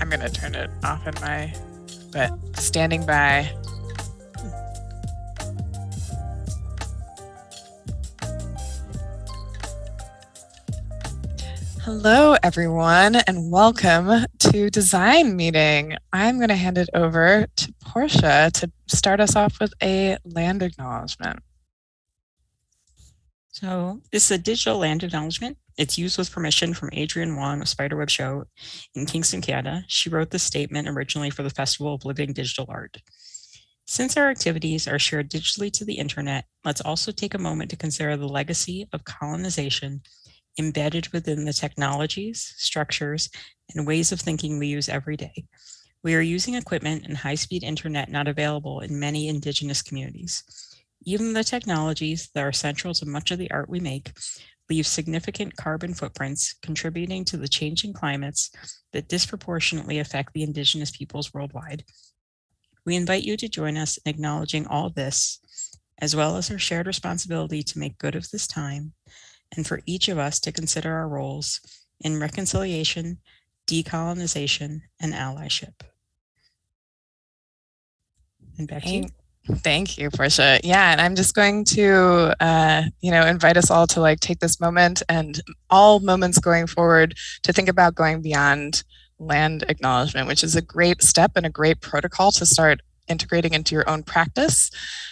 I'm going to turn it off in my, but standing by. Hello, everyone, and welcome to Design Meeting. I'm going to hand it over to Porsche to start us off with a land acknowledgement. So this is a digital land acknowledgement. It's used with permission from Adrienne Wong of Spiderweb Show in Kingston, Canada. She wrote the statement originally for the Festival of Living Digital Art. Since our activities are shared digitally to the internet, let's also take a moment to consider the legacy of colonization embedded within the technologies, structures, and ways of thinking we use every day. We are using equipment and high-speed internet not available in many indigenous communities. Even the technologies that are central to much of the art we make leave significant carbon footprints contributing to the changing climates that disproportionately affect the indigenous peoples worldwide. We invite you to join us in acknowledging all this, as well as our shared responsibility to make good of this time and for each of us to consider our roles in reconciliation, decolonization, and allyship. And back to you. Thank you, Porsche. Yeah, and I'm just going to, uh, you know, invite us all to like take this moment and all moments going forward to think about going beyond land acknowledgement, which is a great step and a great protocol to start integrating into your own practice.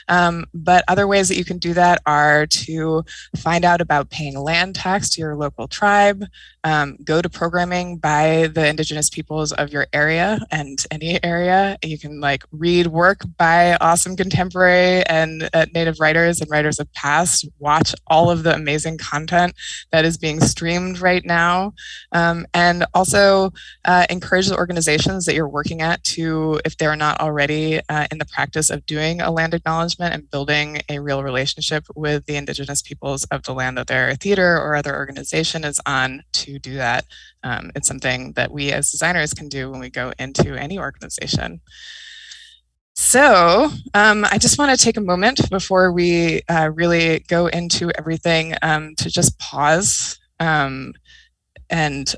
Um, but other ways that you can do that are to find out about paying land tax to your local tribe, um, go to programming by the indigenous peoples of your area and any area. You can like read work by awesome contemporary and uh, native writers and writers of past, watch all of the amazing content that is being streamed right now. Um, and also uh, encourage the organizations that you're working at to, if they're not already uh, in the practice of doing a land acknowledgement and building a real relationship with the indigenous peoples of the land that their theater or other organization is on to do that. Um, it's something that we as designers can do when we go into any organization. So um, I just want to take a moment before we uh, really go into everything um, to just pause um, and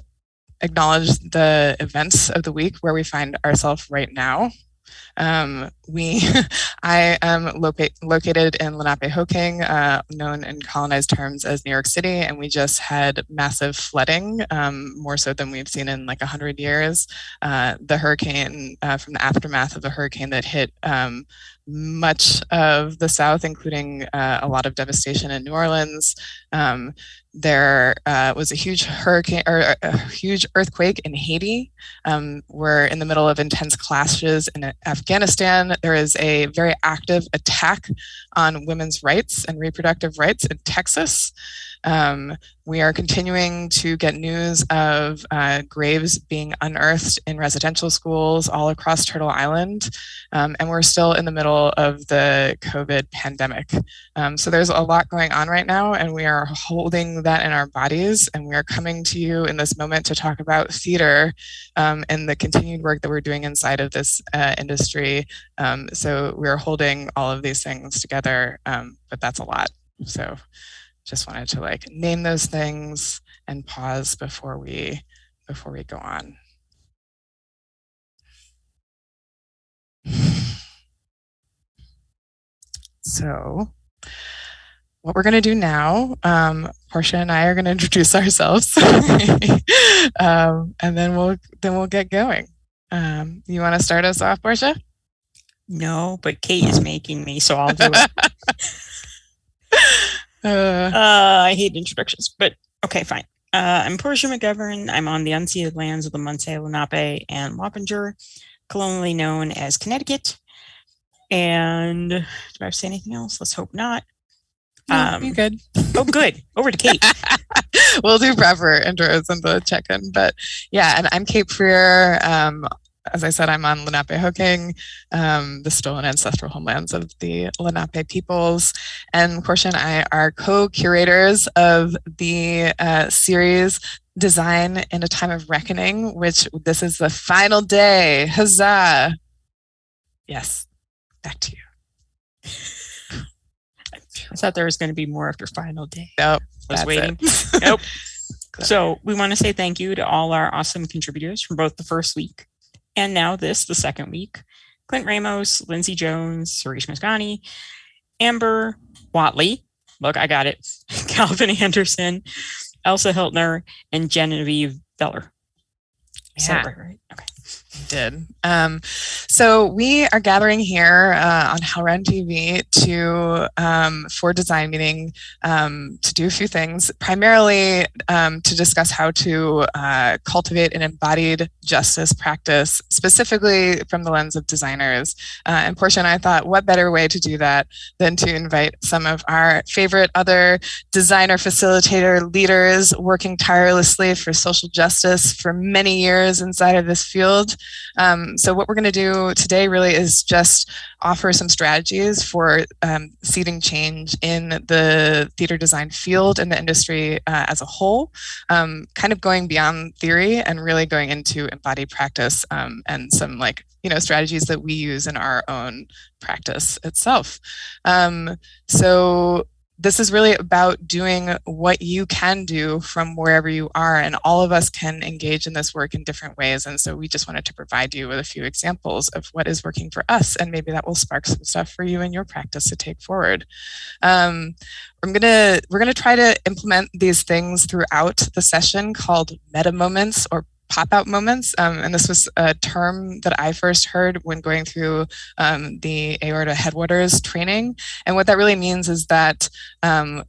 acknowledge the events of the week where we find ourselves right now. Um, we, I am loca located in Lenapehoking, uh, known in colonized terms as New York City, and we just had massive flooding, um, more so than we've seen in like 100 years. Uh, the hurricane, uh, from the aftermath of the hurricane that hit um, much of the South, including uh, a lot of devastation in New Orleans. Um, there uh, was a huge hurricane or a huge earthquake in Haiti. Um, we're in the middle of intense clashes in Afghanistan. There is a very active attack on women's rights and reproductive rights in Texas. Um, we are continuing to get news of uh, graves being unearthed in residential schools all across Turtle Island, um, and we're still in the middle of the COVID pandemic. Um, so there's a lot going on right now, and we are holding that in our bodies, and we are coming to you in this moment to talk about theater um, and the continued work that we're doing inside of this uh, industry. Um, so we're holding all of these things together, um, but that's a lot. So just wanted to like name those things and pause before we before we go on. So what we're going to do now, um, Porsche and I are going to introduce ourselves, um, and then we'll then we'll get going. Um, you want to start us off, Porsche? No, but Kate is making me, so I'll do it. Uh, uh, I hate introductions, but okay, fine. Uh, I'm Porsche McGovern. I'm on the unceded lands of the Munsee, Lenape, and Wappinger, colonially known as Connecticut. And do I have to say anything else? Let's hope not. No, um, you're good. oh, good. Over to Kate. we'll do proper intros and the check-in. But yeah, and I'm Kate Freer. Um, as I said, I'm on Lenapehoking, um, the stolen ancestral homelands of the Lenape peoples. And Porsche and I are co-curators of the uh, series Design in a Time of Reckoning, which this is the final day. Huzzah! Yes, back to you. I thought there was going to be more after final day. Nope. I was waiting. nope. So we want to say thank you to all our awesome contributors from both the first week And now this, the second week, Clint Ramos, Lindsay Jones, Suresh Masgani, Amber Watley, look, I got it, Calvin Anderson, Elsa Hiltner, and Genevieve Beller. Yeah. right? Okay did. Um, so we are gathering here uh, on HowlRound TV to um, for design meeting um, to do a few things, primarily um, to discuss how to uh, cultivate an embodied justice practice, specifically from the lens of designers. Uh, and Porsche and I thought, what better way to do that than to invite some of our favorite other designer facilitator leaders working tirelessly for social justice for many years inside of this field. Um, so what we're going to do today really is just offer some strategies for um, seeding change in the theater design field and the industry uh, as a whole, um, kind of going beyond theory and really going into embodied practice um, and some like you know strategies that we use in our own practice itself. Um, so this is really about doing what you can do from wherever you are and all of us can engage in this work in different ways and so we just wanted to provide you with a few examples of what is working for us and maybe that will spark some stuff for you in your practice to take forward. Um, I'm gonna we're gonna try to implement these things throughout the session called meta moments or pop-out moments. Um, and this was a term that I first heard when going through um, the aorta headwaters training. And what that really means is that um,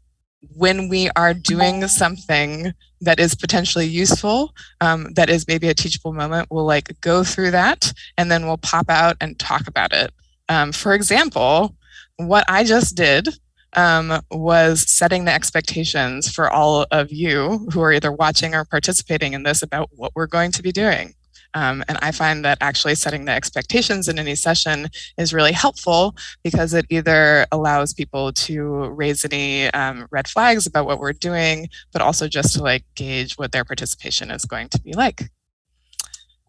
when we are doing something that is potentially useful, um, that is maybe a teachable moment, we'll like go through that and then we'll pop out and talk about it. Um, for example, what I just did um, was setting the expectations for all of you who are either watching or participating in this about what we're going to be doing. Um, and I find that actually setting the expectations in any session is really helpful because it either allows people to raise any um, red flags about what we're doing, but also just to like gauge what their participation is going to be like.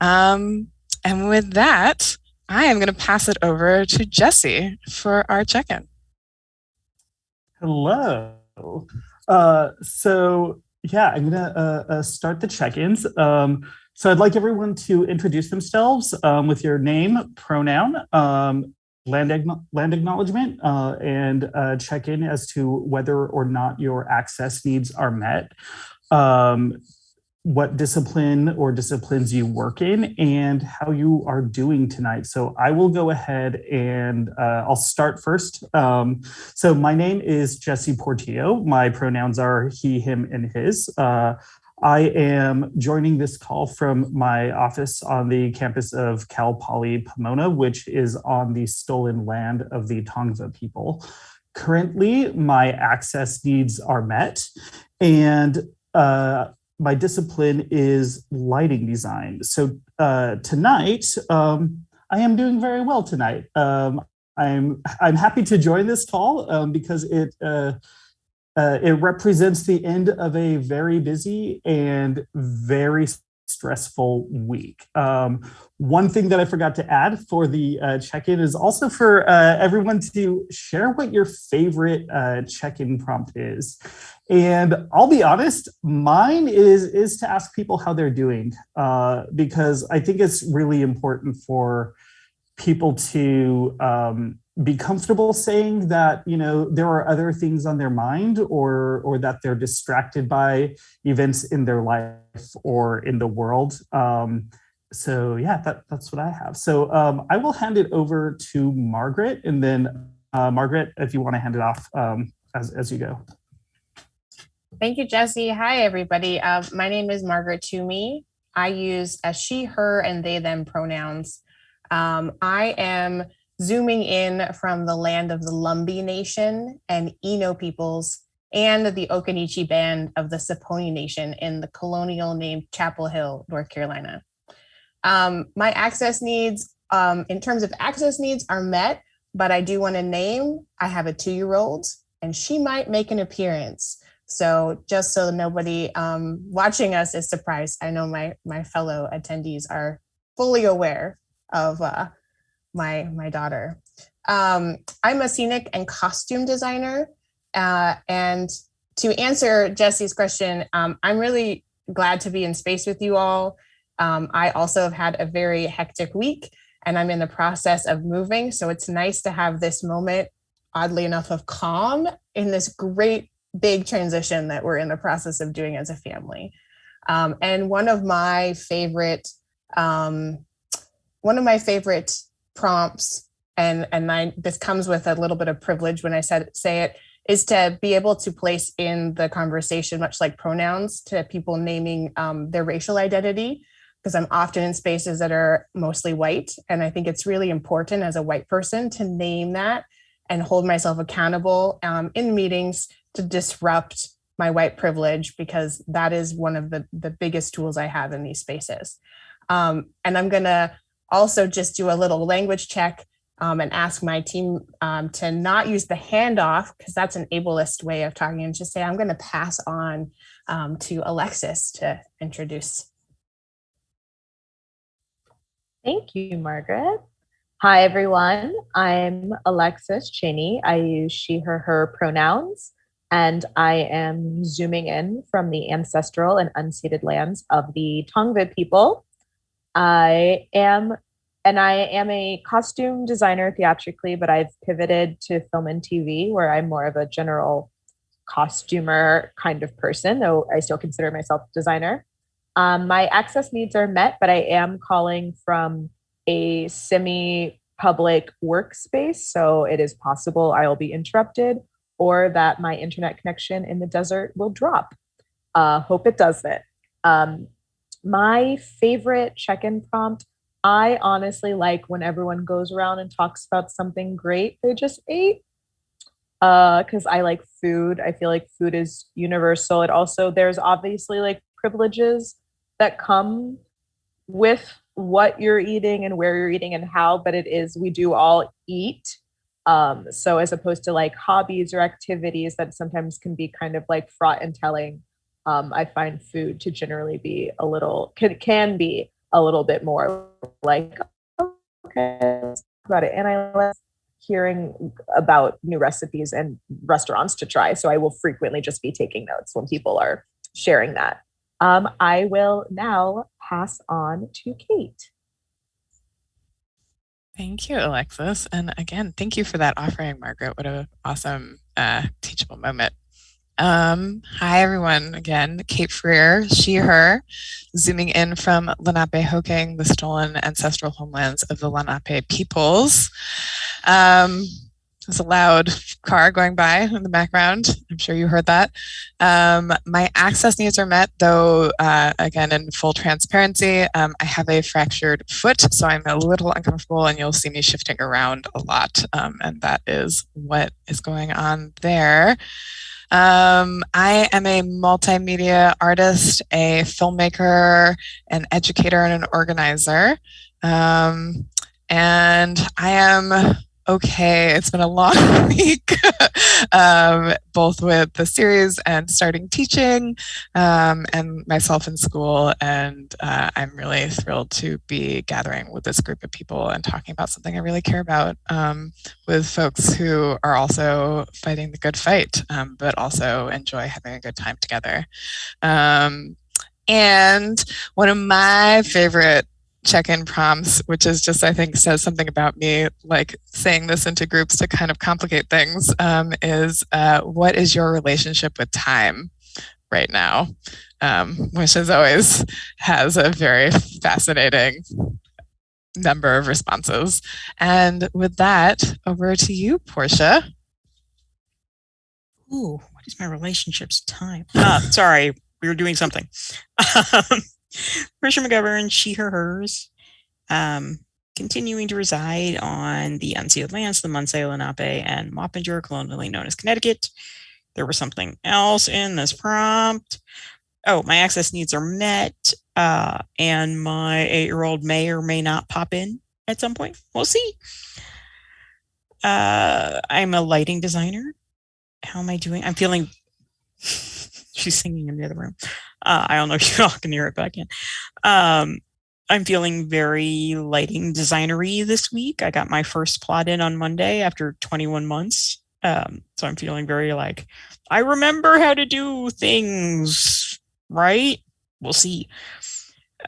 Um, and with that, I am going to pass it over to Jesse for our check-in. Hello. Uh, so yeah, I'm gonna uh, uh, start the check-ins. Um, so I'd like everyone to introduce themselves um, with your name, pronoun, um, land, land acknowledgement, uh, and uh, check in as to whether or not your access needs are met. What discipline or disciplines you work in and how you are doing tonight. So I will go ahead and uh, I'll start first. Um, so my name is Jesse Portillo. My pronouns are he, him, and his. Uh, I am joining this call from my office on the campus of Cal Poly Pomona, which is on the stolen land of the Tongva people. Currently, my access needs are met and uh, my discipline is lighting design. So uh, tonight, um, I am doing very well tonight. Um, I'm I'm happy to join this call um, because it uh, uh, it represents the end of a very busy and very stressful week. Um, one thing that I forgot to add for the uh, check-in is also for uh, everyone to share what your favorite uh, check-in prompt is. And I'll be honest, mine is, is to ask people how they're doing uh, because I think it's really important for people to um, be comfortable saying that you know there are other things on their mind or or that they're distracted by events in their life or in the world. Um, so yeah that, that's what i have. So um, i will hand it over to margaret and then uh, margaret if you want to hand it off um, as, as you go thank you jesse hi everybody uh, my name is margaret toomey i use a she her and they them pronouns um, i am zooming in from the land of the Lumbee Nation and Eno peoples and the Occaneechi band of the Saponi Nation in the colonial named Chapel Hill, North Carolina. Um, my access needs, um, in terms of access needs, are met, but I do want to name, I have a two-year-old and she might make an appearance. So just so nobody um, watching us is surprised, I know my, my fellow attendees are fully aware of uh, my my daughter. Um, I'm a scenic and costume designer, uh, and to answer Jesse's question, um, I'm really glad to be in space with you all. Um, I also have had a very hectic week and I'm in the process of moving. So it's nice to have this moment, oddly enough, of calm in this great big transition that we're in the process of doing as a family. Um, and one of my favorite, um, one of my favorite prompts, and and this comes with a little bit of privilege when I said say it, is to be able to place in the conversation, much like pronouns, to people naming um, their racial identity because I'm often in spaces that are mostly white. And I think it's really important as a white person to name that and hold myself accountable um, in meetings to disrupt my white privilege because that is one of the, the biggest tools I have in these spaces. Um, and I'm gonna also just do a little language check um, and ask my team um, to not use the handoff because that's an ableist way of talking and just say, I'm gonna pass on um, to Alexis to introduce Thank you, Margaret. Hi, everyone. I'm Alexis Cheney. I use she, her, her pronouns, and I am zooming in from the ancestral and unceded lands of the Tongva people. I am, and I am a costume designer theatrically, but I've pivoted to film and TV where I'm more of a general costumer kind of person, though I still consider myself a designer. Um, my access needs are met, but I am calling from a semi public workspace. So it is possible I will be interrupted or that my internet connection in the desert will drop. Uh, hope it doesn't. Um, my favorite check in prompt I honestly like when everyone goes around and talks about something great they just ate. Because uh, I like food. I feel like food is universal. It also, there's obviously like privileges that come with what you're eating and where you're eating and how, but it is, we do all eat. Um, so as opposed to like hobbies or activities that sometimes can be kind of like fraught and telling, um, I find food to generally be a little, can, can be a little bit more like, okay, about it. And I like hearing about new recipes and restaurants to try. So I will frequently just be taking notes when people are sharing that. Um, I will now pass on to Kate. Thank you, Alexis. And again, thank you for that offering, Margaret. What an awesome uh, teachable moment. Um, hi, everyone. Again, Kate Freer, she, her, zooming in from Lenapehoking, the stolen ancestral homelands of the Lenape peoples. Um, there's a loud car going by in the background. I'm sure you heard that. Um, my access needs are met, though, uh, again, in full transparency, um, I have a fractured foot, so I'm a little uncomfortable and you'll see me shifting around a lot. Um, and that is what is going on there. Um, I am a multimedia artist, a filmmaker, an educator, and an organizer. Um, and I am okay. It's been a long week, um, both with the series and starting teaching um, and myself in school. And uh, I'm really thrilled to be gathering with this group of people and talking about something I really care about um, with folks who are also fighting the good fight, um, but also enjoy having a good time together. Um, and one of my favorite check-in prompts, which is just, I think, says something about me, like saying this into groups to kind of complicate things, um, is uh, what is your relationship with time right now? Um, which as always has a very fascinating number of responses. And with that, over to you, Porsche. Ooh, what is my relationships time? Uh, sorry, we were doing something. Um, McGovern, she, her, hers, um, continuing to reside on the unceded lands, the Munsee, Lenape, and Wappinger, colonially known as Connecticut. There was something else in this prompt. Oh, my access needs are met, uh, and my eight-year-old may or may not pop in at some point. We'll see. Uh, I'm a lighting designer. How am I doing? I'm feeling. She's singing in the other room. Uh, I don't know if you all can hear it, but I can. Um, I'm feeling very lighting designery this week. I got my first plot in on Monday after 21 months. Um, so I'm feeling very like, I remember how to do things, right? We'll see.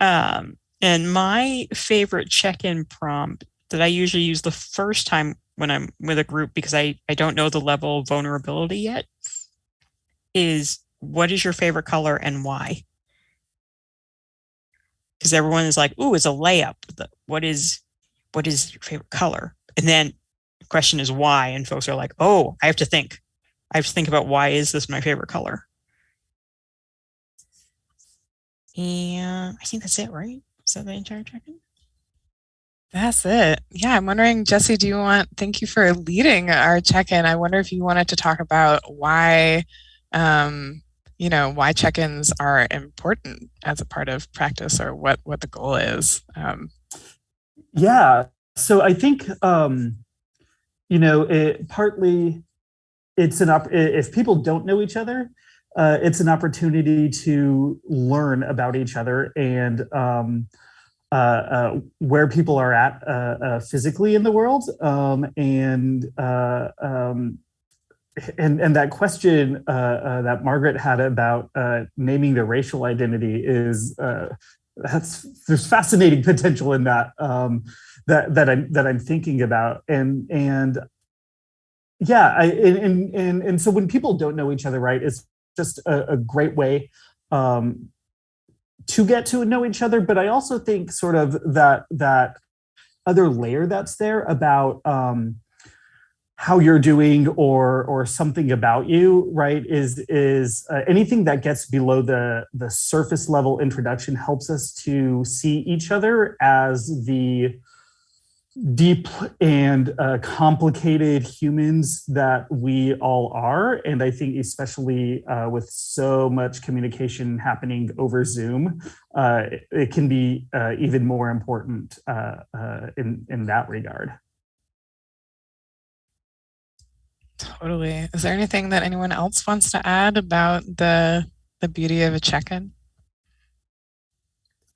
Um, And my favorite check-in prompt that I usually use the first time when I'm with a group because I, I don't know the level of vulnerability yet is what is your favorite color and why? Because everyone is like, ooh, it's a layup. What is what is your favorite color? And then the question is why? And folks are like, oh, I have to think. I have to think about why is this my favorite color? And I think that's it, right? Is that the entire check-in? That's it. Yeah, I'm wondering, Jesse, do you want, thank you for leading our check-in. I wonder if you wanted to talk about why, um, you know, why check-ins are important as a part of practice or what, what the goal is. Um, yeah, so I think, um, you know, it partly it's an, op if people don't know each other, uh, it's an opportunity to learn about each other and um, uh, uh, where people are at uh, uh, physically in the world. Um, and, uh, um, and, and that question that Margaret had about naming the racial identity is, that's, there's fascinating potential in that, um, that, that, I'm, that I'm thinking about. And, and yeah, I, and, and, and so when people don't know each other, right, it's just a, a great way um, to get to know each other. But I also think sort of that that other layer that's there about um, how you're doing or or something about you, right? Is is uh, anything that gets below the the surface level introduction helps us to see each other as the deep and uh, complicated humans that we all are. And I think especially uh, with so much communication happening over Zoom, uh, it can be uh, even more important uh, in, in that regard. Totally. Is there anything that anyone else wants to add about the, the beauty of a check-in?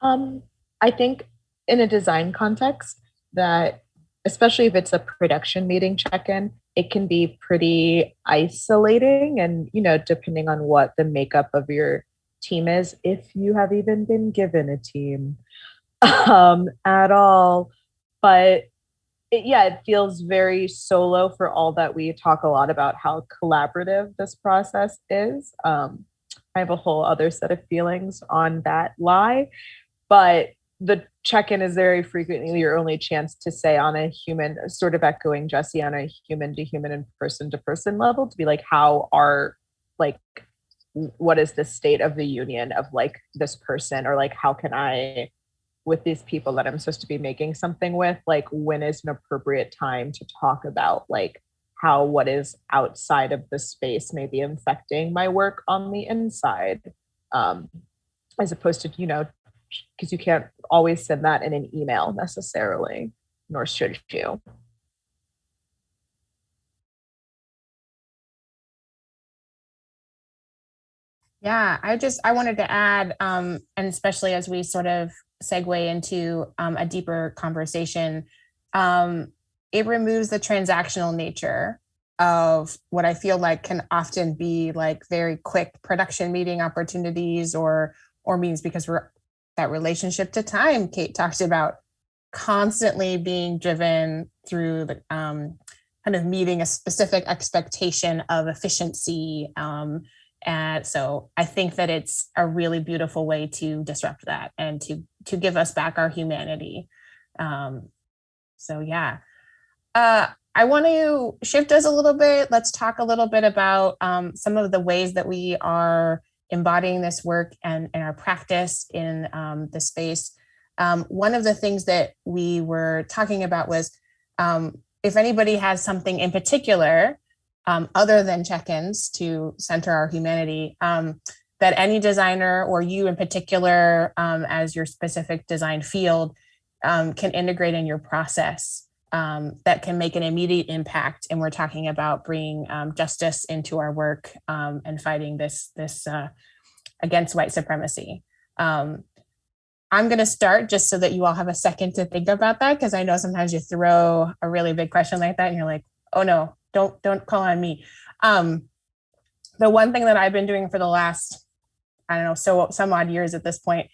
Um, I think in a design context, that especially if it's a production meeting check-in it can be pretty isolating and you know depending on what the makeup of your team is if you have even been given a team um, at all but it, yeah it feels very solo for all that we talk a lot about how collaborative this process is. Um, i have a whole other set of feelings on that lie but the check-in is very frequently your only chance to say on a human sort of echoing jesse on a human to human and person to person level to be like how are like what is the state of the union of like this person or like how can i with these people that i'm supposed to be making something with like when is an appropriate time to talk about like how what is outside of the space may be infecting my work on the inside um as opposed to you know because you can't always send that in an email necessarily, nor should you. Yeah, I just I wanted to add, um, and especially as we sort of segue into um, a deeper conversation, um, it removes the transactional nature of what I feel like can often be like very quick production meeting opportunities or or means because we're that relationship to time Kate talked about constantly being driven through the um, kind of meeting a specific expectation of efficiency. Um, and so I think that it's a really beautiful way to disrupt that and to to give us back our humanity. Um, so yeah. Uh, I want to shift us a little bit. Let's talk a little bit about um, some of the ways that we are embodying this work and, and our practice in um, the space. Um, one of the things that we were talking about was um, if anybody has something in particular um, other than check-ins to center our humanity, um, that any designer or you in particular um, as your specific design field can integrate in your process um, that can make an immediate impact. And we're talking about bringing um, justice into our work um, and fighting this, this uh, against white supremacy. Um, I'm going to start just so that you all have a second to think about that, because I know sometimes you throw a really big question like that and you're like, oh no, don't, don't call on me. Um, the one thing that I've been doing for the last, I don't know, so some odd years at this point,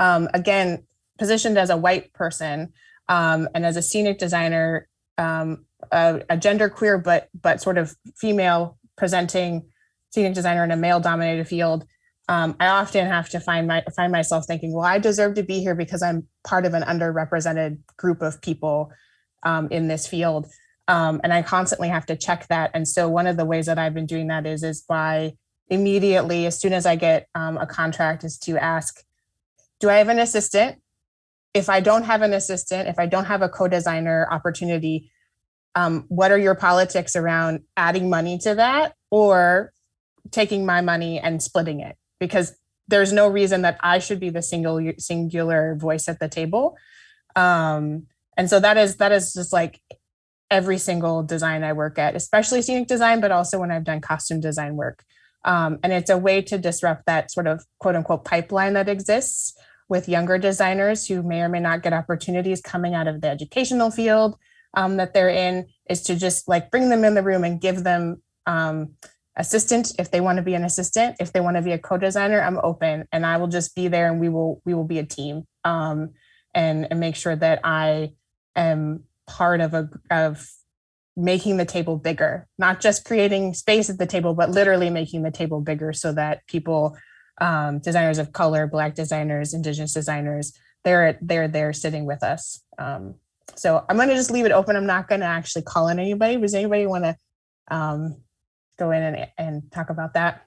um, again, positioned as a white person um, and as a scenic designer, um, a, a gender queer but but sort of female presenting scenic designer in a male dominated field, um, I often have to find my find myself thinking, well, I deserve to be here because I'm part of an underrepresented group of people um, in this field. Um, and I constantly have to check that. And so one of the ways that I've been doing that is, is by immediately, as soon as I get um, a contract, is to ask, do I have an assistant? If I don't have an assistant, if I don't have a co-designer opportunity, um, what are your politics around adding money to that or taking my money and splitting it? Because there's no reason that I should be the single singular voice at the table. Um, and so that is that is just like every single design I work at, especially scenic design, but also when I've done costume design work. Um, and it's a way to disrupt that sort of quote unquote pipeline that exists with younger designers who may or may not get opportunities coming out of the educational field um, that they're in is to just like bring them in the room and give them um, assistant if they want to be an assistant if they want to be a co-designer i'm open and i will just be there and we will we will be a team um, and, and make sure that i am part of a of making the table bigger, not just creating space at the table, but literally making the table bigger so that people, um, designers of color, Black designers, Indigenous designers, they're they're there sitting with us. Um, so I'm going to just leave it open. I'm not going to actually call in anybody. Does anybody want to um, go in and, and talk about that?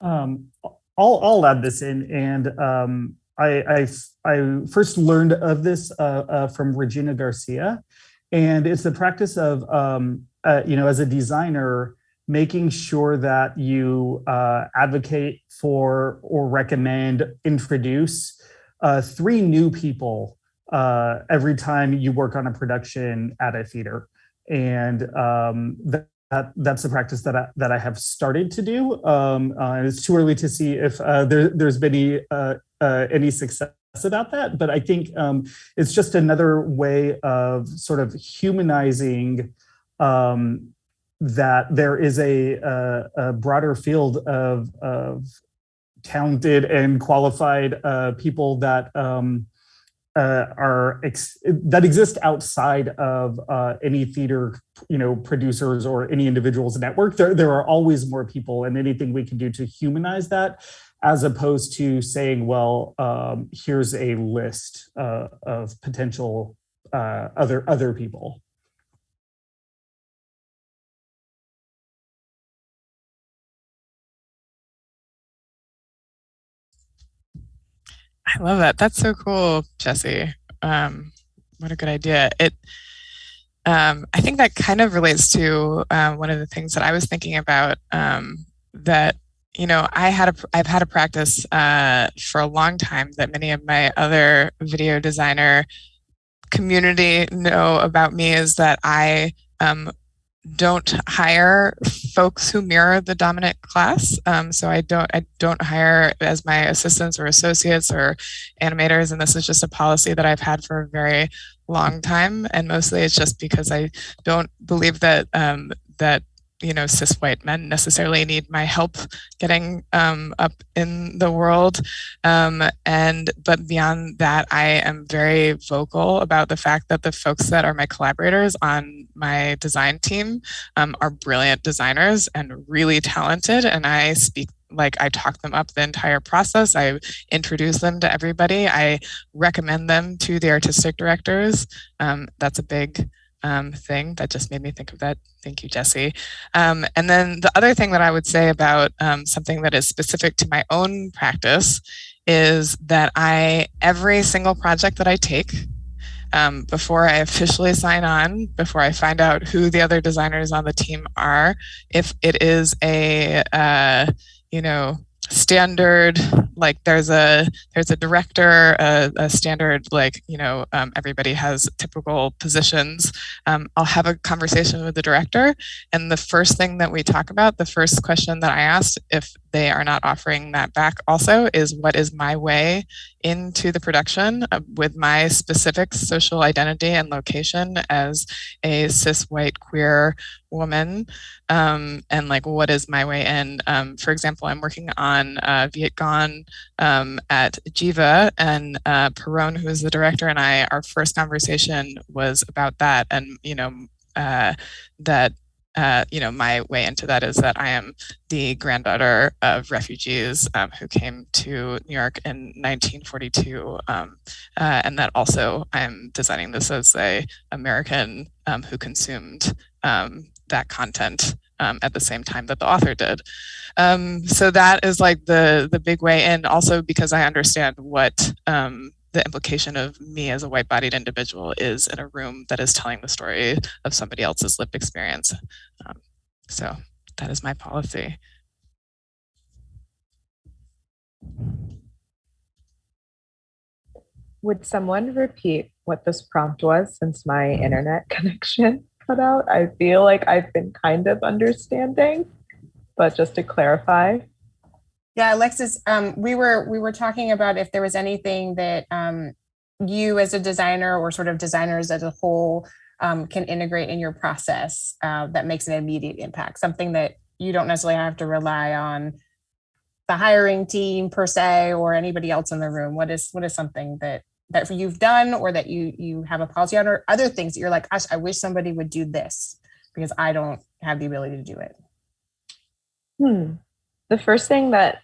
Um, I'll, I'll add this in and um, I, I, I first learned of this uh, uh, from Regina Garcia, and it's the practice of, um, uh, you know, as a designer, making sure that you uh, advocate for or recommend, introduce uh, three new people uh, every time you work on a production at a theater. And um, that, that, that's the practice that I, that I have started to do. Um, it's too early to see if there, there's been any uh, any success about that, but I think um, it's just another way of sort of humanizing um, that there is a, a, a broader field of, of, talented and qualified uh, people that um, uh, are that exist outside of uh, any theater, you know, producers or any individual's network. There, there are always more people, and anything we can do to humanize that as opposed to saying, well, um, here's a list uh, of potential uh, other other people. I love that. That's so cool, Jesse. Um, what a good idea. It. Um, I think that kind of relates to uh, one of the things that I was thinking about um, that you know, I had a, I've had a practice uh, for a long time that many of my other video designer community know about me is that I um, don't hire folks who mirror the dominant class. Um, so I don't I don't hire as my assistants or associates or animators, and this is just a policy that I've had for a very long time. And mostly it's just because I don't believe that um, that you know cis white men necessarily need my help getting um, up in the world um, and but beyond that i am very vocal about the fact that the folks that are my collaborators on my design team um, are brilliant designers and really talented and i speak like I talk them up the entire process. I introduce them to everybody. I recommend them to the artistic directors. Um, that's a big um, thing that just made me think of that. Thank you, Jesse. Um, and then the other thing that I would say about um, something that is specific to my own practice is that I, every single project that I take, um, before I officially sign on, before I find out who the other designers on the team are, if it is a, uh, you know, standard like there's a there's a director a, a standard like you know um, everybody has typical positions. Um, i'll have a conversation with the director and the first thing that we talk about the first question that i asked if they are not offering that back also is what is my way into the production with my specific social identity and location as a cis white queer woman. Um, and like what is my way in? Um, for example i'm working on uh, Vietgone um, at Geva and uh, Perone, who is the director and i our first conversation was about that and you know uh, that uh, you know, my way into that is that I am the granddaughter of refugees um, who came to New York in 1942, um, uh, and that also I'm designing this as a American um, who consumed um, that content um, at the same time that the author did. Um, so that is like the the big way in. Also because I understand what the implication of me as a white bodied individual is in a room that is telling the story of somebody else's lived experience. Um, so that is my policy. Would someone repeat what this prompt was since my internet connection cut out? I feel like I've been kind of understanding, but just to clarify. Yeah, Alexis, um, we were we were talking about if there was anything that um, you as a designer or sort of designers as a whole um, can integrate in your process uh, that makes an immediate impact, something that you don't necessarily have to rely on the hiring team per se or anybody else in the room. What is what is something that that you've done or that you you have a policy on or other things that you're like, gosh, I wish somebody would do this because I don't have the ability to do it. Hmm the first thing that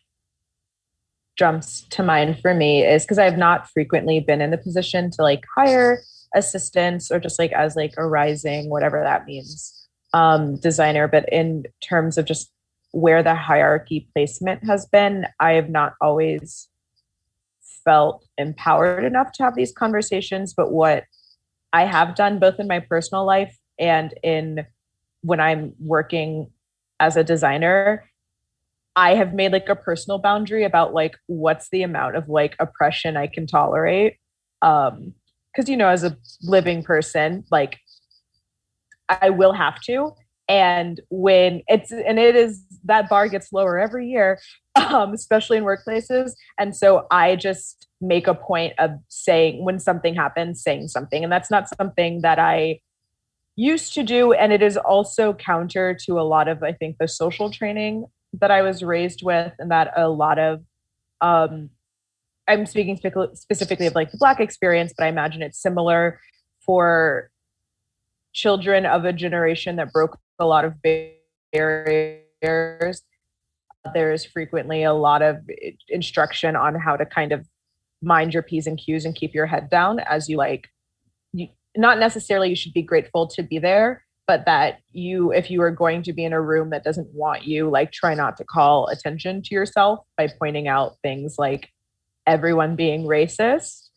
jumps to mind for me is because I've not frequently been in the position to like hire assistants or just like as like a rising, whatever that means, um, designer. But in terms of just where the hierarchy placement has been, I have not always felt empowered enough to have these conversations. But what I have done both in my personal life and in when I'm working as a designer I have made like a personal boundary about like what's the amount of like oppression I can tolerate. Um, because you know, as a living person, like I will have to. And when it's and it is that bar gets lower every year, um, especially in workplaces. And so I just make a point of saying when something happens, saying something. And that's not something that I used to do. And it is also counter to a lot of, I think, the social training that I was raised with, and that a lot of, um, I'm speaking spe- specifically of like the Black experience, but I imagine it's similar for children of a generation that broke a lot of barriers. There's frequently a lot of instruction on how to kind of mind your P's and Q's and keep your head down as you like, you, not necessarily you should be grateful to be there, but that you if you are going to be in a room that doesn't want you like try not to call attention to yourself by pointing out things like everyone being racist.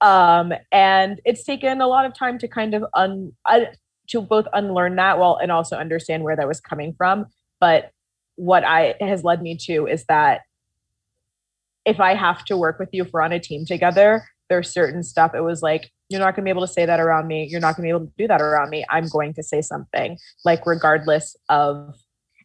Um, and it's taken a lot of time to kind of un uh, to both unlearn that while and also understand where that was coming from. But what i has led me to is that if i have to work with you if we're on a team together there's certain stuff it was like you're not going to be able to say that around me. You're not going to be able to do that around me. I'm going to say something like regardless of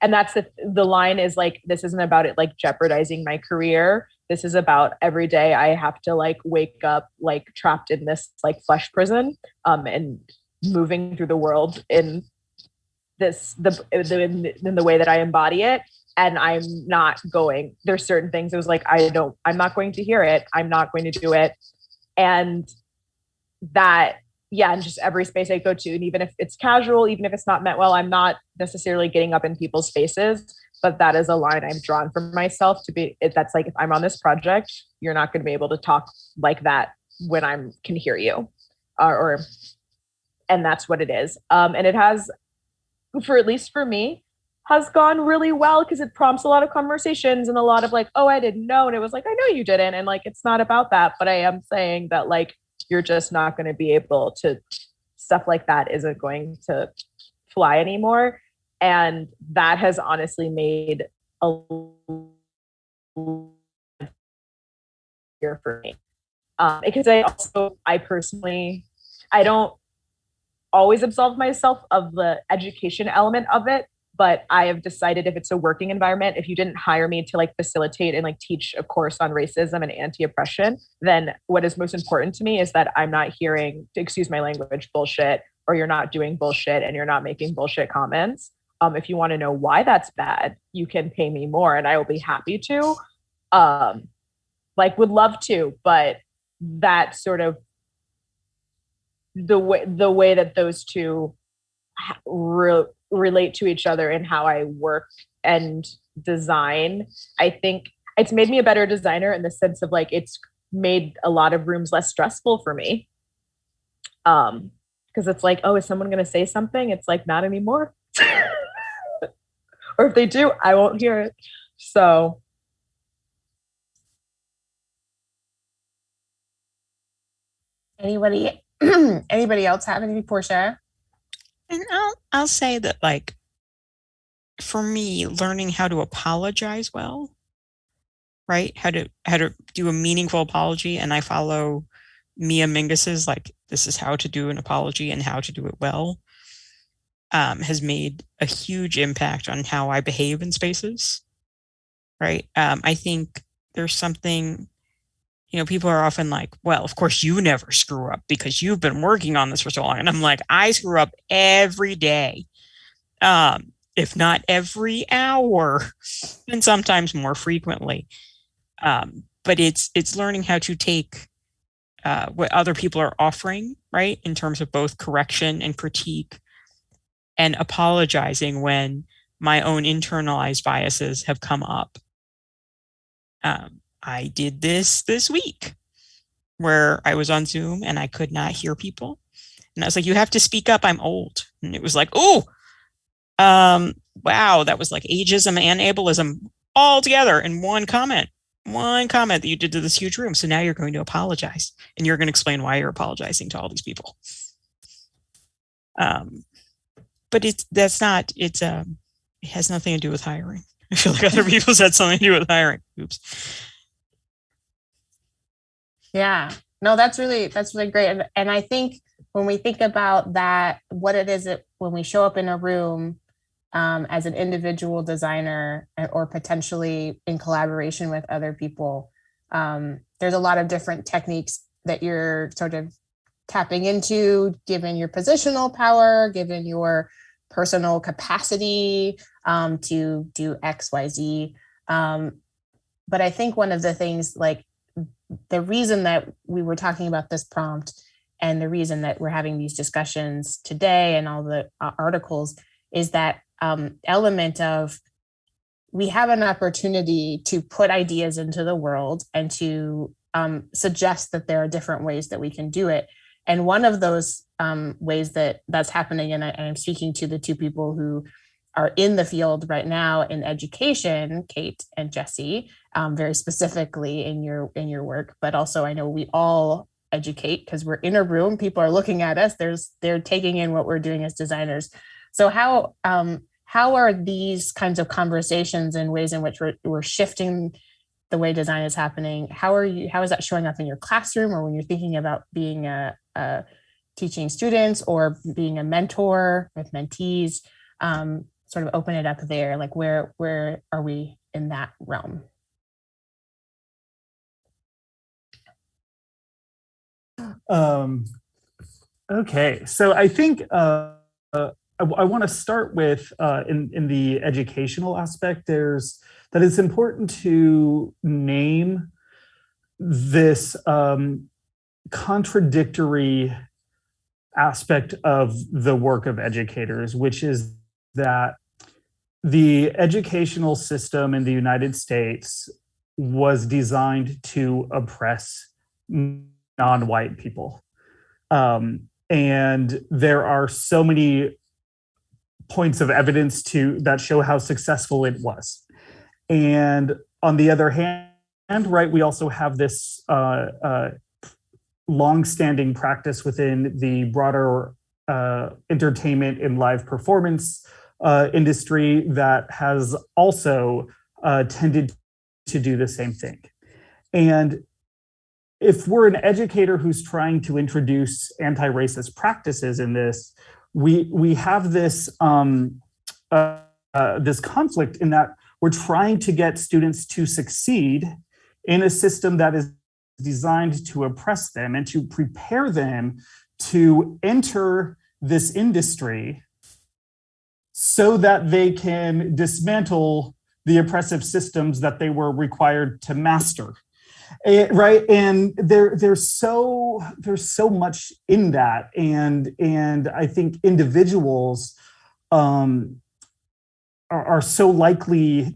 and that's the the line is like this isn't about it like jeopardizing my career. This is about every day i have to like wake up like trapped in this like flesh prison um and moving through the world in this the, the in the way that i embody it. And i'm not going there's certain things it was like i don't i'm not going to hear it. I'm not going to do it. And that yeah and just every space i go to and even if it's casual even if it's not meant well i'm not necessarily getting up in people's faces but that is a line i've drawn for myself to be that's like if i'm on this project you're not going to be able to talk like that when i'm can hear you or and that's what it is. Um and it has for at least for me has gone really well because it prompts a lot of conversations and a lot of like oh i didn't know and it was like i know you didn't and like it's not about that but i am saying that like you're just not going to be able to stuff like that isn't going to fly anymore. And that has honestly made a here for me. Um, because i also i personally i don't always absolve myself of the education element of it but I have decided if it's a working environment, if you didn't hire me to like facilitate and like teach a course on racism and anti-oppression, then what is most important to me is that I'm not hearing, excuse my language, bullshit, or you're not doing bullshit and you're not making bullshit comments. Um, if you want to know why that's bad, you can pay me more and I will be happy to. Um, like would love to, but that sort of the way the way that those two re- relate to each other in how I work and design. I think it's made me a better designer in the sense of like it's made a lot of rooms less stressful for me. Um, because it's like, oh, is someone going to say something? It's like not anymore. or if they do, I won't hear it. So Anybody anybody else have any Porsche? And I'll I'll say that like for me, learning how to apologize well, right? How to how to do a meaningful apology, and I follow Mia Mingus's like this is how to do an apology and how to do it well. Um, has made a huge impact on how I behave in spaces. Right. Um, I think there's something you know, people are often like, well, of course you never screw up because you've been working on this for so long. And I'm like, I screw up every day. Um, if not every hour, and sometimes more frequently. Um, but it's it's learning how to take uh, what other people are offering, right, in terms of both correction and critique, and apologizing when my own internalized biases have come up. Um, I did this this week where I was on Zoom and I could not hear people. And I was like, you have to speak up. I'm old. And it was like, oh, um, wow, that was like ageism and ableism all together in one comment. One comment that you did to this huge room. So now you're going to apologize and you're going to explain why you're apologizing to all these people. Um, but it's that's not it's um it has nothing to do with hiring. I feel like other people said something to do with hiring. Oops. Yeah. No, that's really that's really great. And, and I think when we think about that, what it is that when we show up in a room um, as an individual designer uh, or potentially in collaboration with other people, um, there's a lot of different techniques that you're sort of tapping into, given your positional power, given your personal capacity um, to do X, Y, Z. Um, but I think one of the things like the reason that we were talking about this prompt and the reason that we're having these discussions today and all the uh, articles is that um, element of we have an opportunity to put ideas into the world and to um, suggest that there are different ways that we can do it. And one of those um, ways that that's happening, and, I, and I'm speaking to the two people who are in the field right now in education, Kate and Jesse, um, very specifically in your in your work, but also I know we all educate because we're in a room, people are looking at us, there's they're taking in what we're doing as designers. So how um, how are these kinds of conversations and ways in which we're, we're shifting the way design is happening? How are you? How is that showing up in your classroom or when you're thinking about being a, a teaching students or being a mentor with mentees? Um, sort of open it up there like where where are we in that realm um okay so i think uh, uh I, I want to start with uh, in in the educational aspect. There's that it's important to name this um, contradictory aspect of the work of educators, which is that the educational system in the United States was designed to oppress non-white people. Um, and there are so many points of evidence to that show how successful it was. And on the other hand, right, we also have this uh, uh, long-standing practice within the broader uh, entertainment and live performance uh, industry that has also uh, tended to do the same thing. And if we're an educator who's trying to introduce anti-racist practices in this, we we have this um, uh, uh, this conflict in that we're trying to get students to succeed in a system that is designed to oppress them and to prepare them to enter this industry so that they can dismantle the oppressive systems that they were required to master. Eh, right? And there there's so there's so much in that. And and i think individuals um are, are so likely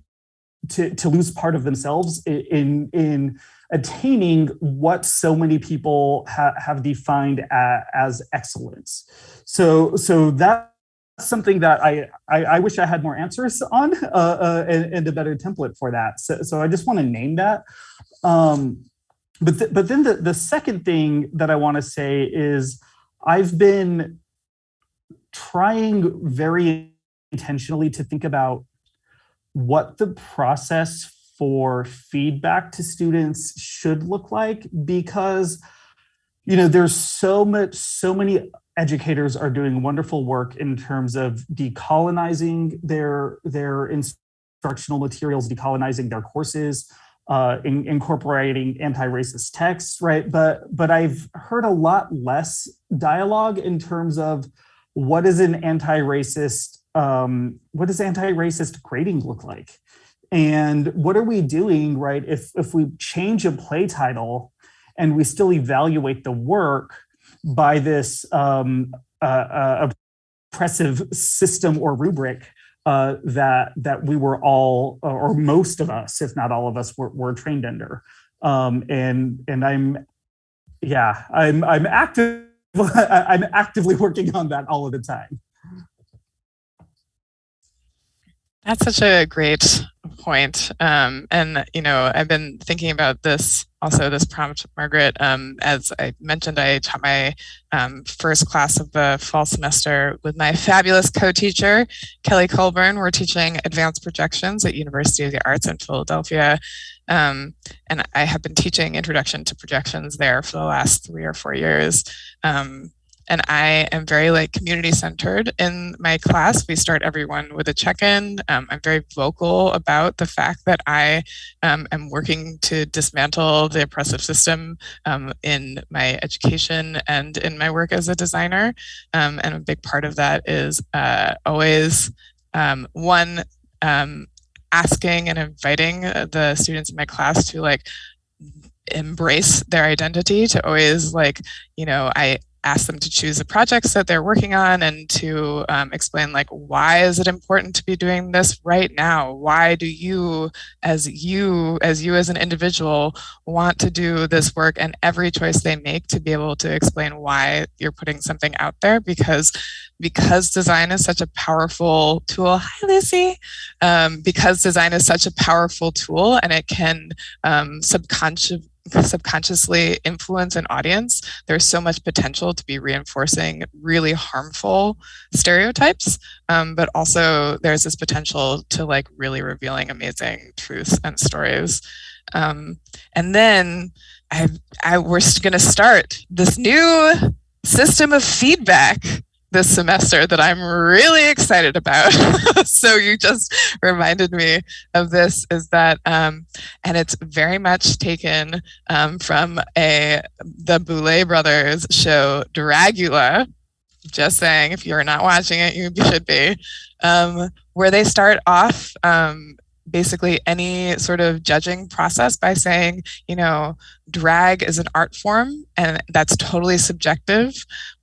to to lose part of themselves in in attaining what so many people ha have defined as, as excellence. So so that's something that I, I, I wish I had more answers on uh, uh, and, and, a better template for that. So, so I just want to name that. Um, but, th but then the, the second thing that I want to say is I've been trying very intentionally to think about what the process for feedback to students should look like because you know there's so much so many educators are doing wonderful work in terms of decolonizing their their instructional materials decolonizing their courses uh, in, incorporating anti-racist texts, right? But but I've heard a lot less dialogue in terms of what is an anti-racist um, what does anti-racist grading look like, and what are we doing, right? If if we change a play title and we still evaluate the work by this um, uh, uh, oppressive system or rubric, uh, that that we were all, or most of us, if not all of us, were, were trained under. Um, and and I'm, yeah, I'm I'm active. I'm actively working on that all of the time. That's such a great point. Um, and, you know, I've been thinking about this also this prompt, Margaret. Um, as I mentioned, I taught my um, first class of the fall semester with my fabulous co-teacher, Kelly Colburn. We're teaching advanced projections at University of the Arts in Philadelphia. Um, and I have been teaching introduction to projections there for the last three or four years. Um, and I am very like community centered in my class. We start everyone with a check-in. Um, I'm very vocal about the fact that I um, am working to dismantle the oppressive system um, in my education and in my work as a designer. Um, and a big part of that is uh, always um, one um, asking and inviting the students in my class to like embrace their identity to always like you know i ask them to choose the projects that they're working on and to um, explain like why is it important to be doing this right now? Why do you as you as you as an individual want to do this work and every choice they make to be able to explain why you're putting something out there? Because because design is such a powerful tool hi lucy. Um, because design is such a powerful tool and it can um, subconscious subconsciously influence an audience, there's so much potential to be reinforcing really harmful stereotypes, um, but also there's this potential to like really revealing amazing truths and stories. Um, and then I, I, we're going to start this new system of feedback this semester that I'm really excited about. so you just reminded me of this is that, um, and it's very much taken um, from a the Boulet brothers show Dragula. Just saying, if you're not watching it, you should be. Um, where they start off um, basically any sort of judging process by saying, you know, drag is an art form and that's totally subjective.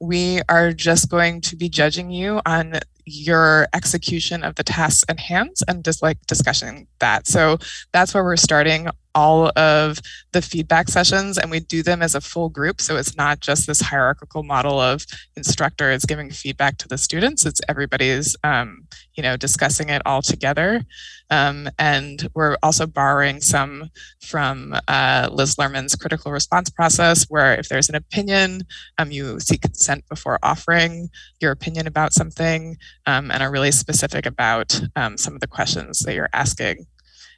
We are just going to be judging you on your execution of the tasks and hands and just like discussing that. So that's where we're starting all of the feedback sessions and we do them as a full group. So it's not just this hierarchical model of instructors giving feedback to the students, it's everybody's, um, you know, discussing it all together. Um, and we're also borrowing some from uh, Liz Lerman's critical response process, where if there's an opinion, um, you seek consent before offering your opinion about something um, and are really specific about um, some of the questions that you're asking.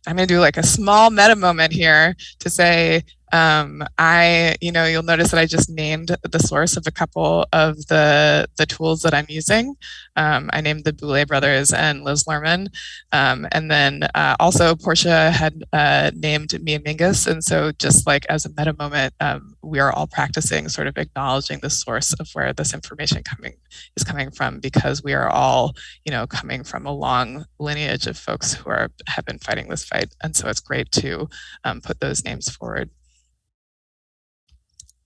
I'm going to do like a small meta moment here to say, um, I, you know, you'll notice that I just named the source of a couple of the the tools that I'm using. Um, I named the Boulet brothers and Liz Lerman. Um, and then uh, also Porsche had uh, named Mia Mingus. And so just like as a meta moment, um, we are all practicing sort of acknowledging the source of where this information coming is coming from because we are all, you know, coming from a long lineage of folks who are have been fighting this fight. And so it's great to um, put those names forward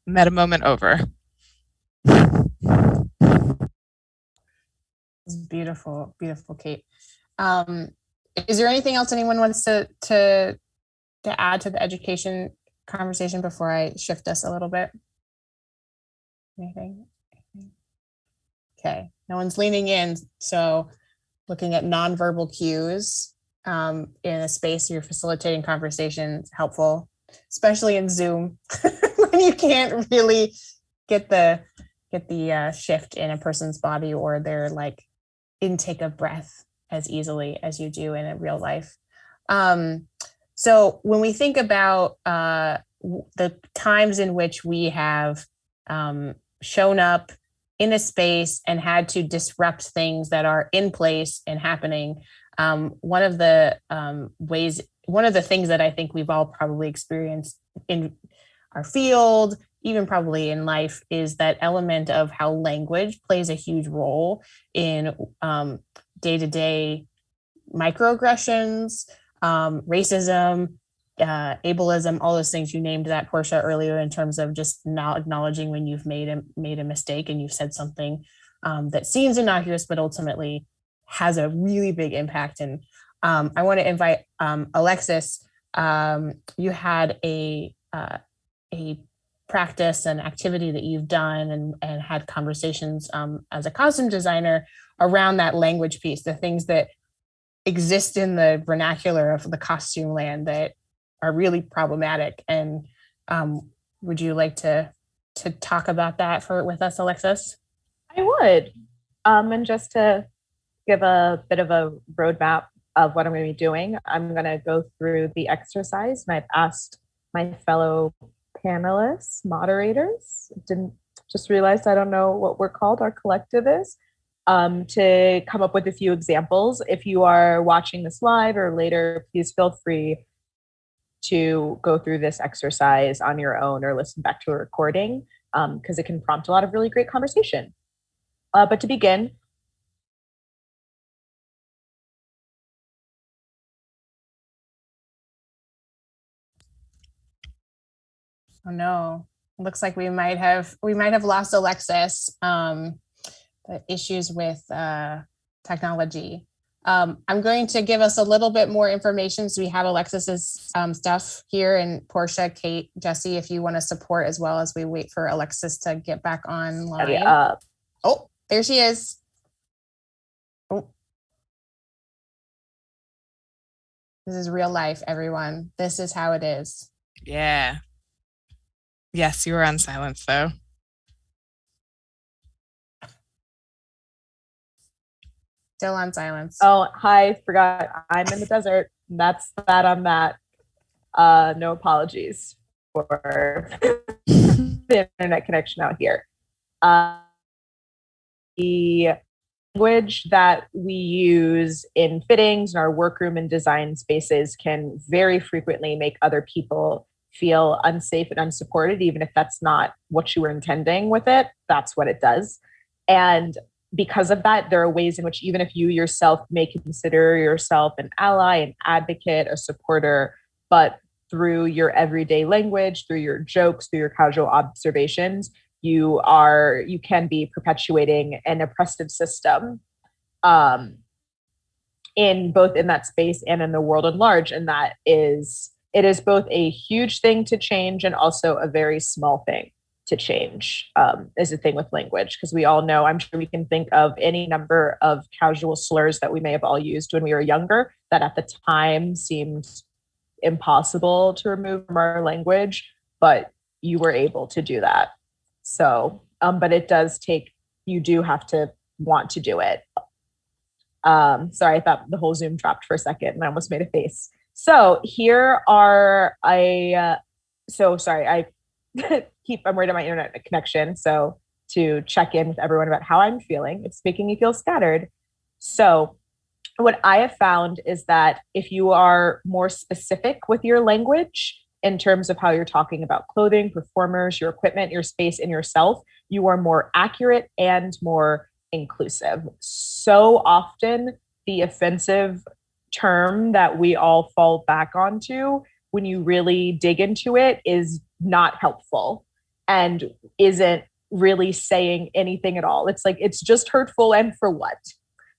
meta moment over. Beautiful, beautiful, Kate. Um, is there anything else anyone wants to to to add to the education conversation before I shift us a little bit? Anything? Okay, no one's leaning in, so looking at nonverbal cues um, in a space you're facilitating conversations helpful, especially in Zoom. when you can't really get the get the uh, shift in a person's body or their like intake of breath as easily as you do in a real life. Um, so when we think about uh, the times in which we have um, shown up in a space and had to disrupt things that are in place and happening, um, one of the um, ways, one of the things that I think we've all probably experienced in our field, even probably in life, is that element of how language plays a huge role in day to day microaggressions, um, racism, uh, ableism, all those things you named that Porsche earlier in terms of just not acknowledging when you've made a made a mistake and you've said something um, that seems innocuous but ultimately has a really big impact. And um, I want to invite um, Alexis. Um, you had a uh, a practice and activity that you've done and, and had conversations um, as a costume designer around that language piece, the things that exist in the vernacular of the costume land that are really problematic. And um, would you like to to talk about that for with us, Alexis? I would. Um, and just to give a bit of a roadmap of what I'm going to be doing, I'm going to go through the exercise, and I've asked my fellow panelists, moderators. Didn't just realized I don't know what we're called, our collective is, um, to come up with a few examples. If you are watching this live or later, please feel free to go through this exercise on your own or listen back to a recording because um, it can prompt a lot of really great conversation. Uh, but to begin, Oh no, looks like we might have we might have lost Alexis. Um, the issues with uh, technology. Um, I'm going to give us a little bit more information. So we have Alexis's um, stuff here and Porsche, Kate, Jesse, if you want to support as well as we wait for Alexis to get back online. Uh, oh, there she is. Oh. This is real life, everyone. This is how it is. Yeah. Yes, you were on silence though. Still on silence. Oh, hi, forgot. I'm in the desert. That's that on that. Uh, no apologies for the internet connection out here. Uh, the language that we use in fittings in our workroom and design spaces can very frequently make other people feel unsafe and unsupported, even if that's not what you were intending with it, that's what it does. And because of that, there are ways in which, even if you yourself may consider yourself an ally, an advocate, a supporter, but through your everyday language, through your jokes, through your casual observations, you are you can be perpetuating an oppressive system um, in both in that space and in the world at large, and that is it is both a huge thing to change and also a very small thing to change um, is the thing with language because we all know i'm sure we can think of any number of casual slurs that we may have all used when we were younger that at the time seemed impossible to remove from our language but you were able to do that so um, but it does take you do have to want to do it um, sorry i thought the whole zoom dropped for a second and i almost made a face So here are I. Uh, so sorry, I keep. I'm worried about my internet connection. So to check in with everyone about how I'm feeling, it's making me feel scattered. So what I have found is that if you are more specific with your language in terms of how you're talking about clothing, performers, your equipment, your space, and yourself, you are more accurate and more inclusive. So often, the offensive term that we all fall back onto when you really dig into it is not helpful and isn't really saying anything at all. It's like it's just hurtful and for what?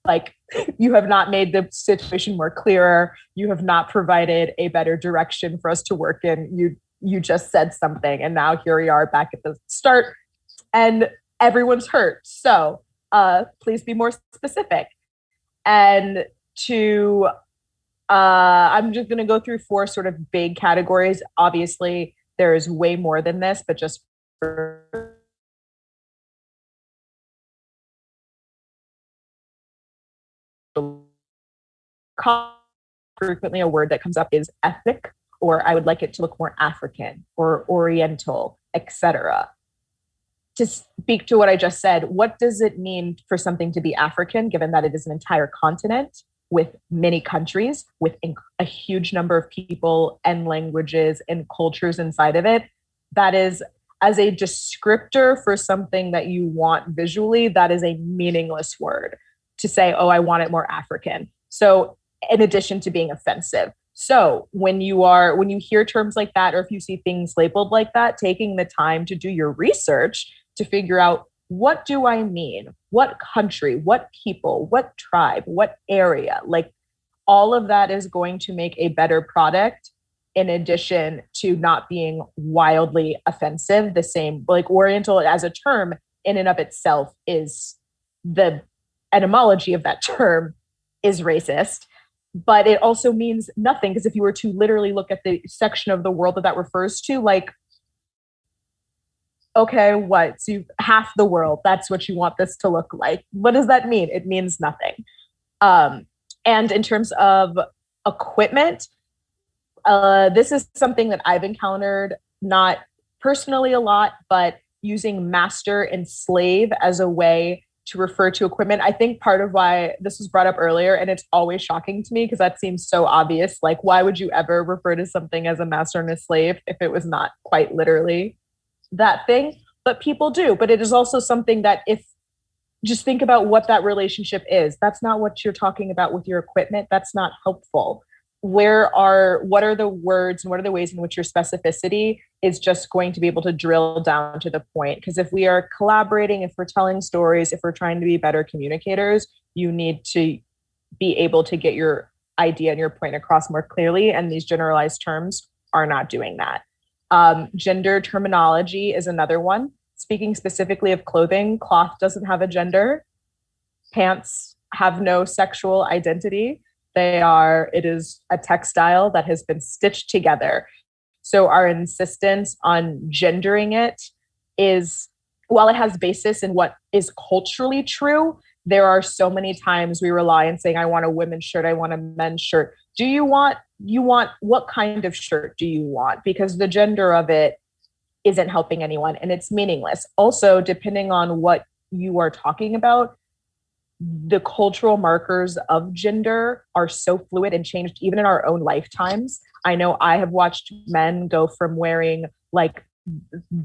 Like you have not made the situation more clearer. You have not provided a better direction for us to work in. You you just said something and now here we are back at the start and everyone's hurt. So uh please be more specific. And to uh, I'm just going to go through four sort of big categories. Obviously, there is way more than this, but just frequently a word that comes up is ethnic or i would like it to look more african or oriental etc to speak to what i just said what does it mean for something to be african given that it is an entire continent with many countries, with a huge number of people and languages and cultures inside of it. That is, as a descriptor for something that you want visually, that is a meaningless word to say, oh, I want it more African. So, in addition to being offensive. So, when you are, when you hear terms like that, or if you see things labeled like that, taking the time to do your research to figure out what do I mean? What country, what people, what tribe, what area? Like all of that is going to make a better product in addition to not being wildly offensive. The same, like Oriental as a term in and of itself is the etymology of that term is racist but it also means nothing because if you were to literally look at the section of the world that that refers to like okay, what? So you half the world, that's what you want this to look like. What does that mean? It means nothing. Um, and in terms of equipment, uh, this is something that I've encountered not personally a lot, but using master and slave as a way to refer to equipment. I think part of why this was brought up earlier, and it's always shocking to me because that seems so obvious. Like, why would you ever refer to something as a master and a slave if it was not quite literally that thing, but people do. But it is also something that if just think about what that relationship is. That's not what you're talking about with your equipment. That's not helpful. Where are what are the words and what are the ways in which your specificity is just going to be able to drill down to the point? Because if we are collaborating, if we're telling stories, if we're trying to be better communicators, you need to be able to get your idea and your point across more clearly. And these generalized terms are not doing that. Um, gender terminology is another one. Speaking specifically of clothing, cloth doesn't have a gender. Pants have no sexual identity. They are, it is a textile that has been stitched together. So our insistence on gendering it is, while it has basis in what is culturally true, there are so many times we rely on saying, I want a women's shirt, I want a men's shirt. Do you want you want what kind of shirt do you want? Because the gender of it isn't helping anyone and it's meaningless. Also, depending on what you are talking about, the cultural markers of gender are so fluid and changed even in our own lifetimes. I know I have watched men go from wearing like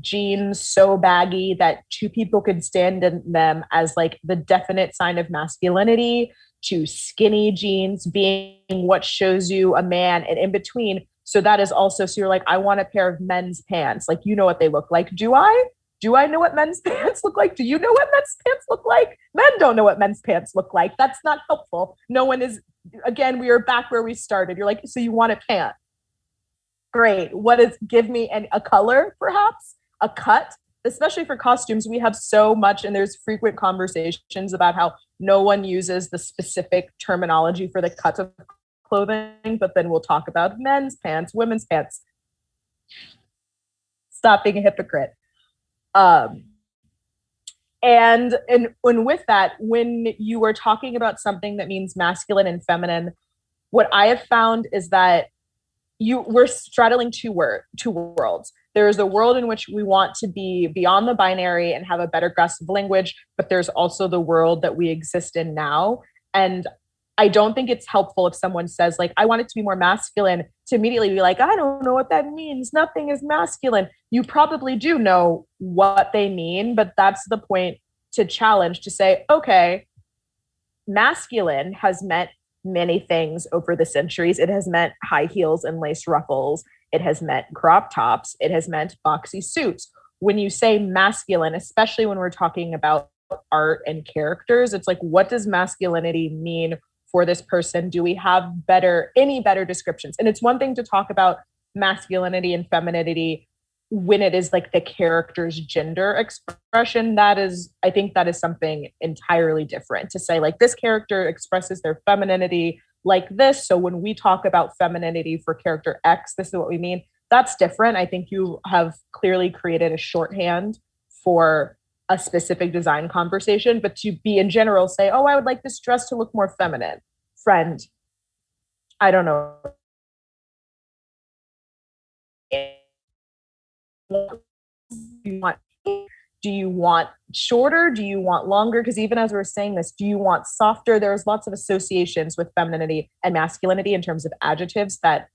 jeans so baggy that two people could stand in them as like the definite sign of masculinity to skinny jeans being what shows you a man and in between. So that is also, so you're like, I want a pair of men's pants. Like, you know what they look like. Do I? Do I know what men's pants look like? Do you know what men's pants look like? Men don't know what men's pants look like. That's not helpful. No one is, again, we are back where we started. You're like, so you want a pant. Great. What is, give me an, a color perhaps, a cut, especially for costumes, we have so much, and there's frequent conversations about how no one uses the specific terminology for the cuts of clothing, but then we'll talk about men's pants, women's pants. Stop being a hypocrite. Um, and, and and with that, when you are talking about something that means masculine and feminine, what I have found is that you we're straddling two word two worlds. There is a world in which we want to be beyond the binary and have a better grasp of language but there's also the world that we exist in now. And i don't think it's helpful if someone says like i want it to be more masculine to immediately be like i don't know what that means nothing is masculine you probably do know what they mean but that's the point to challenge to say okay masculine has meant many things over the centuries. It has meant high heels and lace ruffles. It has meant crop tops. It has meant boxy suits. When you say masculine, especially when we're talking about art and characters, it's like, what does masculinity mean for this person? Do we have better, any better descriptions? And it's one thing to talk about masculinity and femininity when it is like the character's gender expression that is i think that is something entirely different to say like this character expresses their femininity like this so when we talk about femininity for character x this is what we mean that's different i think you have clearly created a shorthand for a specific design conversation but to be in general say oh i would like this dress to look more feminine. Friend i don't know. You want do you want shorter? Do you want longer? Because even as we are saying this do you want softer? There's lots of associations with femininity and masculinity in terms of adjectives that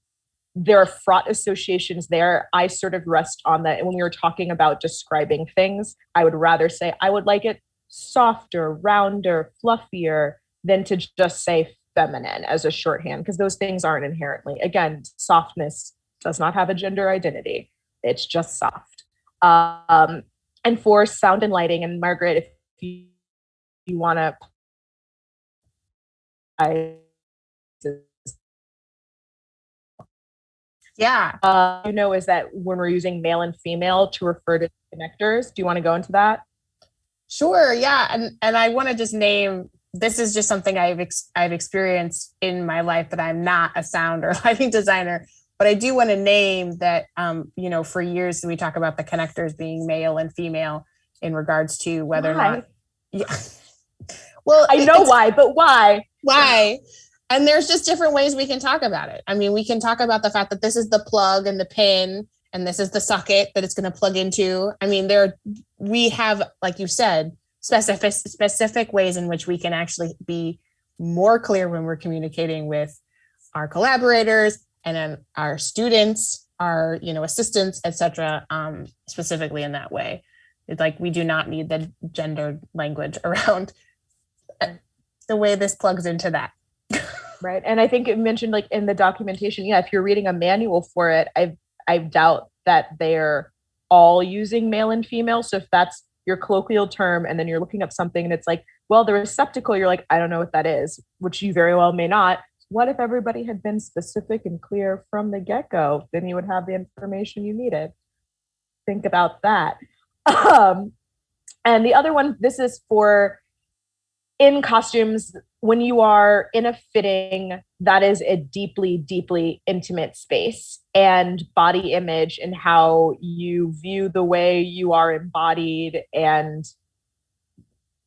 there are fraught associations there i sort of rest on that And when we were talking about describing things i would rather say i would like it softer rounder fluffier than to just say feminine as a shorthand because those things aren't inherently again softness does not have a gender identity it's just soft. Um, and for sound and lighting, and Margaret, if you, you want to, I. Yeah. Uh, you know, is that when we're using male and female to refer to connectors? Do you want to go into that? Sure. Yeah. And and I want to just name this is just something I've ex- I've experienced in my life that I'm not a sound or lighting designer, but I do want to name that, um, you know, for years we talk about the connectors being male and female in regards to whether why? or not. Yeah. well, I know why, but why? Why? And there's just different ways we can talk about it. I mean, we can talk about the fact that this is the plug and the pin, and this is the socket that it's going to plug into. I mean, there we have, like you said, specific specific ways in which we can actually be more clear when we're communicating with our collaborators and our students, our you know assistants, etc. Um, specifically in that way. It's like we do not need the gendered language around the way this plugs into that. Right, and I think it mentioned like in the documentation. Yeah, if you're reading a manual for it, I I doubt that they're all using male and female. So if that's your colloquial term, and then you're looking up something and it's like, well, the receptacle, you're like, I don't know what that is, which you very well may not what if everybody had been specific and clear from the get-go then you would have the information you needed think about that um, and the other one this is for in costumes when you are in a fitting that is a deeply deeply intimate space and body image and how you view the way you are embodied and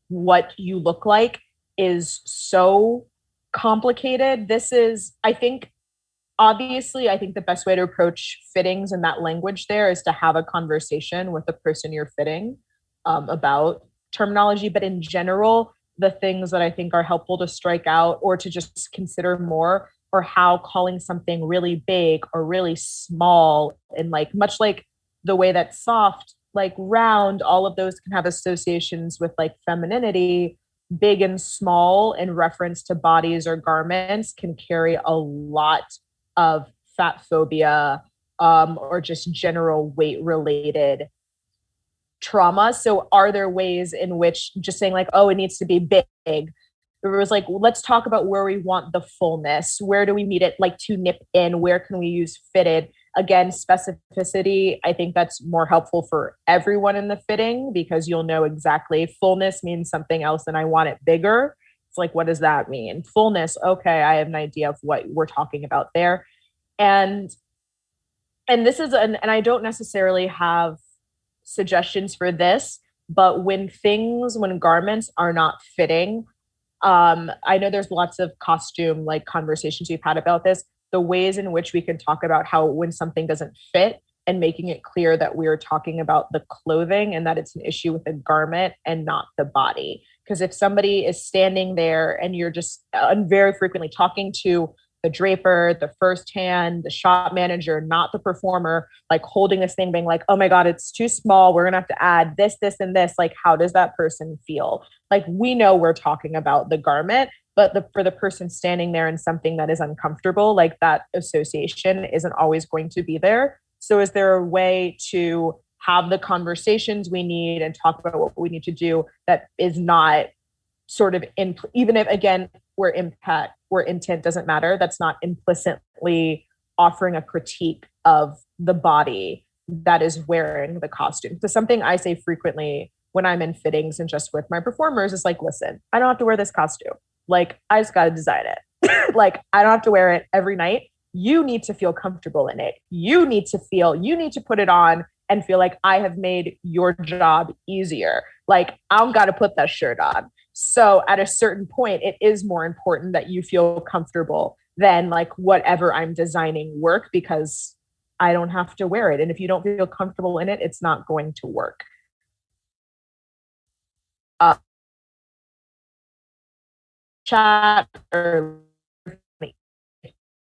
what you look like is so complicated. This is, I think, obviously, I think the best way to approach fittings and that language there is to have a conversation with the person you're fitting um, about terminology. But in general, the things that I think are helpful to strike out or to just consider more or how calling something really big or really small and like much like the way that soft like round all of those can have associations with like femininity big and small in reference to bodies or garments can carry a lot of fat phobia um, or just general weight related trauma. So, are there ways in which just saying, like, oh, it needs to be big? It was like, let's talk about where we want the fullness. Where do we need it like to nip in? Where can we use fitted? again specificity i think that's more helpful for everyone in the fitting because you'll know exactly fullness means something else and i want it bigger it's like what does that mean fullness okay i have an idea of what we're talking about there and and this is an and i don't necessarily have suggestions for this but when things when garments are not fitting um i know there's lots of costume like conversations we've had about this the ways in which we can talk about how when something doesn't fit and making it clear that we're talking about the clothing and that it's an issue with the garment and not the body. Because if somebody is standing there and you're just uh, very frequently talking to the draper, the first hand, the shop manager, not the performer, like holding this thing, being like, oh my God, it's too small. We're going to have to add this, this, and this. Like, how does that person feel? Like, we know we're talking about the garment, but the, for the person standing there in something that is uncomfortable, like that association isn't always going to be there. So, is there a way to have the conversations we need and talk about what we need to do that is not sort of in, even if, again, where impact where intent doesn't matter. That's not implicitly offering a critique of the body that is wearing the costume. So something i say frequently when i'm in fittings and just with my performers is like listen i don't have to wear this costume. Like i just got to design it. Like i don't have to wear it every night. You need to feel comfortable in it. You need to feel you need to put it on and feel like i have made your job easier. Like i don't got to put that shirt on so at a certain point, it is more important that you feel comfortable than like whatever I'm designing work because I don't have to wear it. And if you don't feel comfortable in it, it's not going to work. Uh, chat or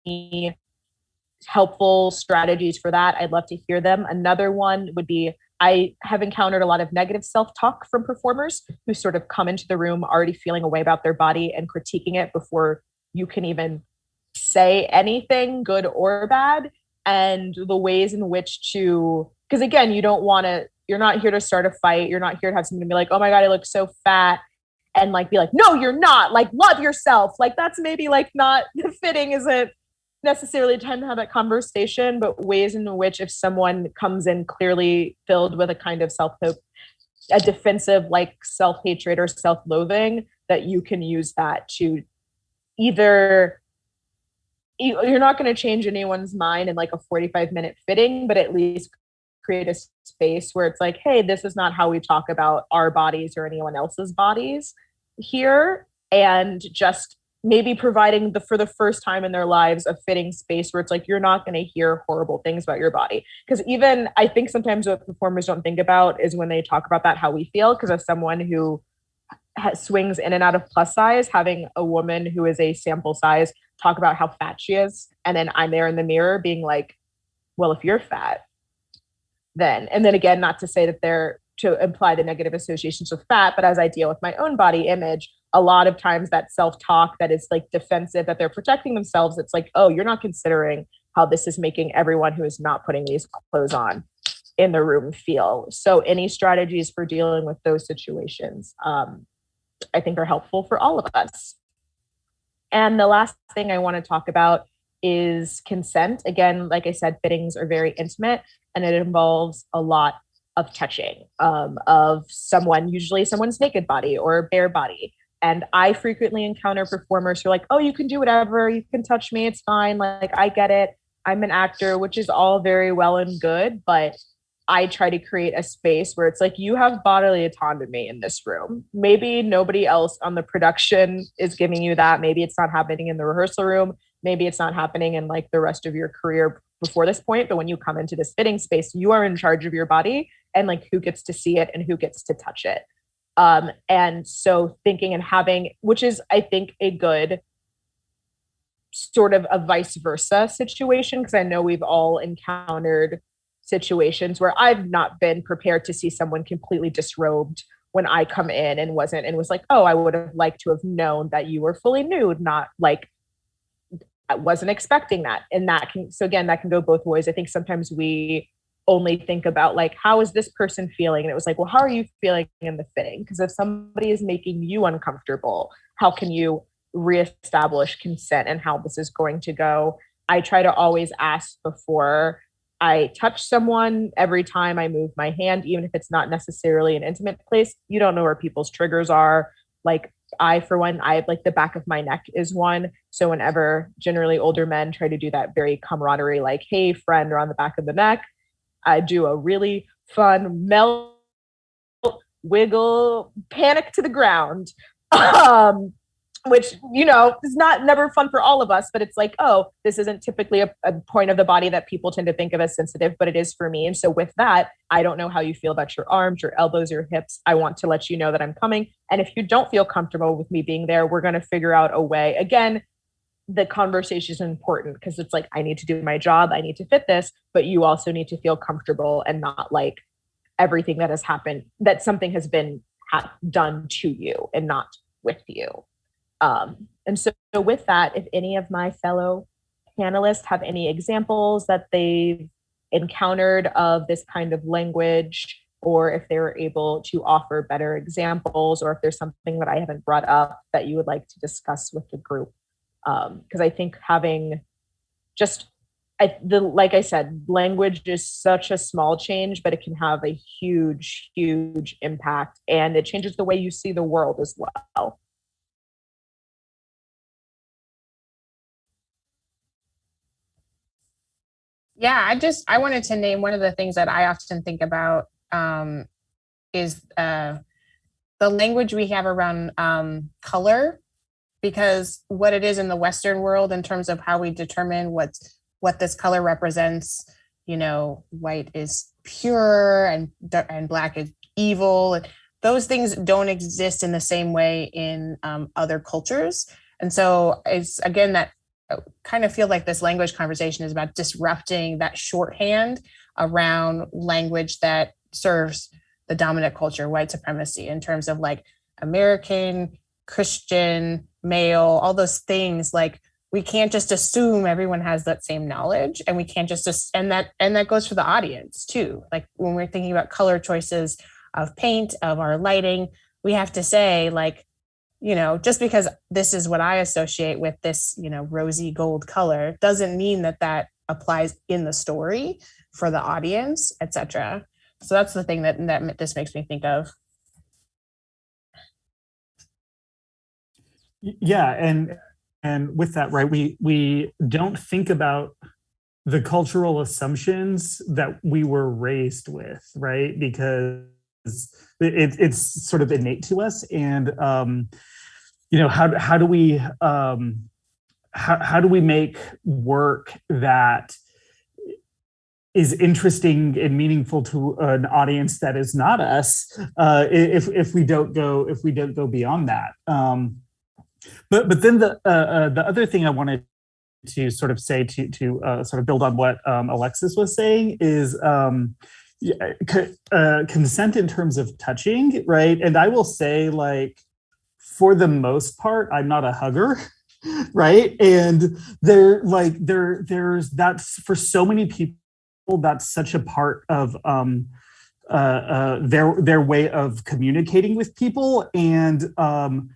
any helpful strategies for that. I'd love to hear them. Another one would be I have encountered a lot of negative self talk from performers who sort of come into the room already feeling a way about their body and critiquing it before you can even say anything, good or bad. And the ways in which to, because again, you don't want to, you're not here to start a fight. You're not here to have someone be like, oh my God, I look so fat. And like be like, no, you're not. Like, love yourself. Like, that's maybe like not fitting, isn't necessarily time to have that conversation, but ways in which if someone comes in clearly filled with a kind of self hope, a defensive like self hatred or self loathing, that you can use that to either you're not going to change anyone's mind in like a 45 minute fitting, but at least create a space where it's like, hey, this is not how we talk about our bodies or anyone else's bodies here. And just maybe providing the for the first time in their lives a fitting space where it's like you're not going to hear horrible things about your body. Because even i think sometimes what performers don't think about is when they talk about that how we feel. Because as someone who swings in and out of plus size having a woman who is a sample size talk about how fat she is and then i'm there in the mirror being like well if you're fat then and then again not to say that they're to imply the negative associations with fat but as i deal with my own body image a lot of times that self-talk that is like defensive that they're protecting themselves it's like oh you're not considering how this is making everyone who is not putting these clothes on in the room feel. So any strategies for dealing with those situations um, i think are helpful for all of us. And the last thing i want to talk about is consent. Again like i said fittings are very intimate and it involves a lot of touching um, of someone usually someone's naked body or bare body and I frequently encounter performers who are like, oh, you can do whatever, you can touch me, it's fine. Like, I get it. I'm an actor, which is all very well and good, but I try to create a space where it's like you have bodily autonomy in this room. Maybe nobody else on the production is giving you that. Maybe it's not happening in the rehearsal room. Maybe it's not happening in like the rest of your career before this point. But when you come into this fitting space, you are in charge of your body and like who gets to see it and who gets to touch it. Um, and so thinking and having, which is, I think, a good sort of a vice versa situation, because I know we've all encountered situations where I've not been prepared to see someone completely disrobed when I come in and wasn't and was like, oh, I would have liked to have known that you were fully nude, not like I wasn't expecting that. And that can so again, that can go both ways. I think sometimes we only think about like how is this person feeling? And it was like well how are you feeling in the fitting? Because if somebody is making you uncomfortable how can you reestablish consent and how this is going to go? I try to always ask before i touch someone. Every time i move my hand even if it's not necessarily an intimate place you don't know where people's triggers are. Like I, for one, I like the back of my neck is one. So whenever generally older men try to do that very camaraderie, like, hey, friend, or on the back of the neck, I do a really fun melt, wiggle, panic to the ground. Um, which you know is not never fun for all of us but it's like oh this isn't typically a, a, point of the body that people tend to think of as sensitive but it is for me. And so with that i don't know how you feel about your arms your elbows your hips. I want to let you know that i'm coming. And if you don't feel comfortable with me being there we're going to figure out a way. Again the conversation is important because it's like i need to do my job i need to fit this but you also need to feel comfortable and not like everything that has happened that something has been ha- done to you and not with you um, and so, so, with that, if any of my fellow panelists have any examples that they've encountered of this kind of language, or if they were able to offer better examples, or if there's something that I haven't brought up that you would like to discuss with the group. Because um, I think having just I, the like I said, language is such a small change, but it can have a huge, huge impact, and it changes the way you see the world as well. Yeah, I just I wanted to name one of the things that I often think about um, is uh, the language we have around um, color, because what it is in the Western world in terms of how we determine what what this color represents. You know, white is pure and and black is evil. Those things don't exist in the same way in um, other cultures, and so it's again that kind of feel like this language conversation is about disrupting that shorthand around language that serves the dominant culture, white supremacy, in terms of like American, Christian, male, all those things. Like we can't just assume everyone has that same knowledge, and we can't just and that and that goes for the audience too. Like when we're thinking about color choices of paint, of our lighting, we have to say like you know just because this is what i associate with this you know rosy gold color doesn't mean that that applies in the story for the audience etc so that's the thing that that this makes me think of yeah and and with that right we we don't think about the cultural assumptions that we were raised with right? Because it, it's sort of innate to us and um, you know how, how do we um, how, how do we make work that is interesting and meaningful to an audience that is not us uh, if if we don't go if we don't go beyond that? Um, but but then the uh, uh, the other thing I wanted to sort of say to to uh, sort of build on what um, Alexis was saying is um, uh, consent in terms of touching, right? And I will say, like, for the most part, I'm not a hugger, right? And there, like, there, there's that's for so many people. That's such a part of um, uh, uh, their their way of communicating with people, and um,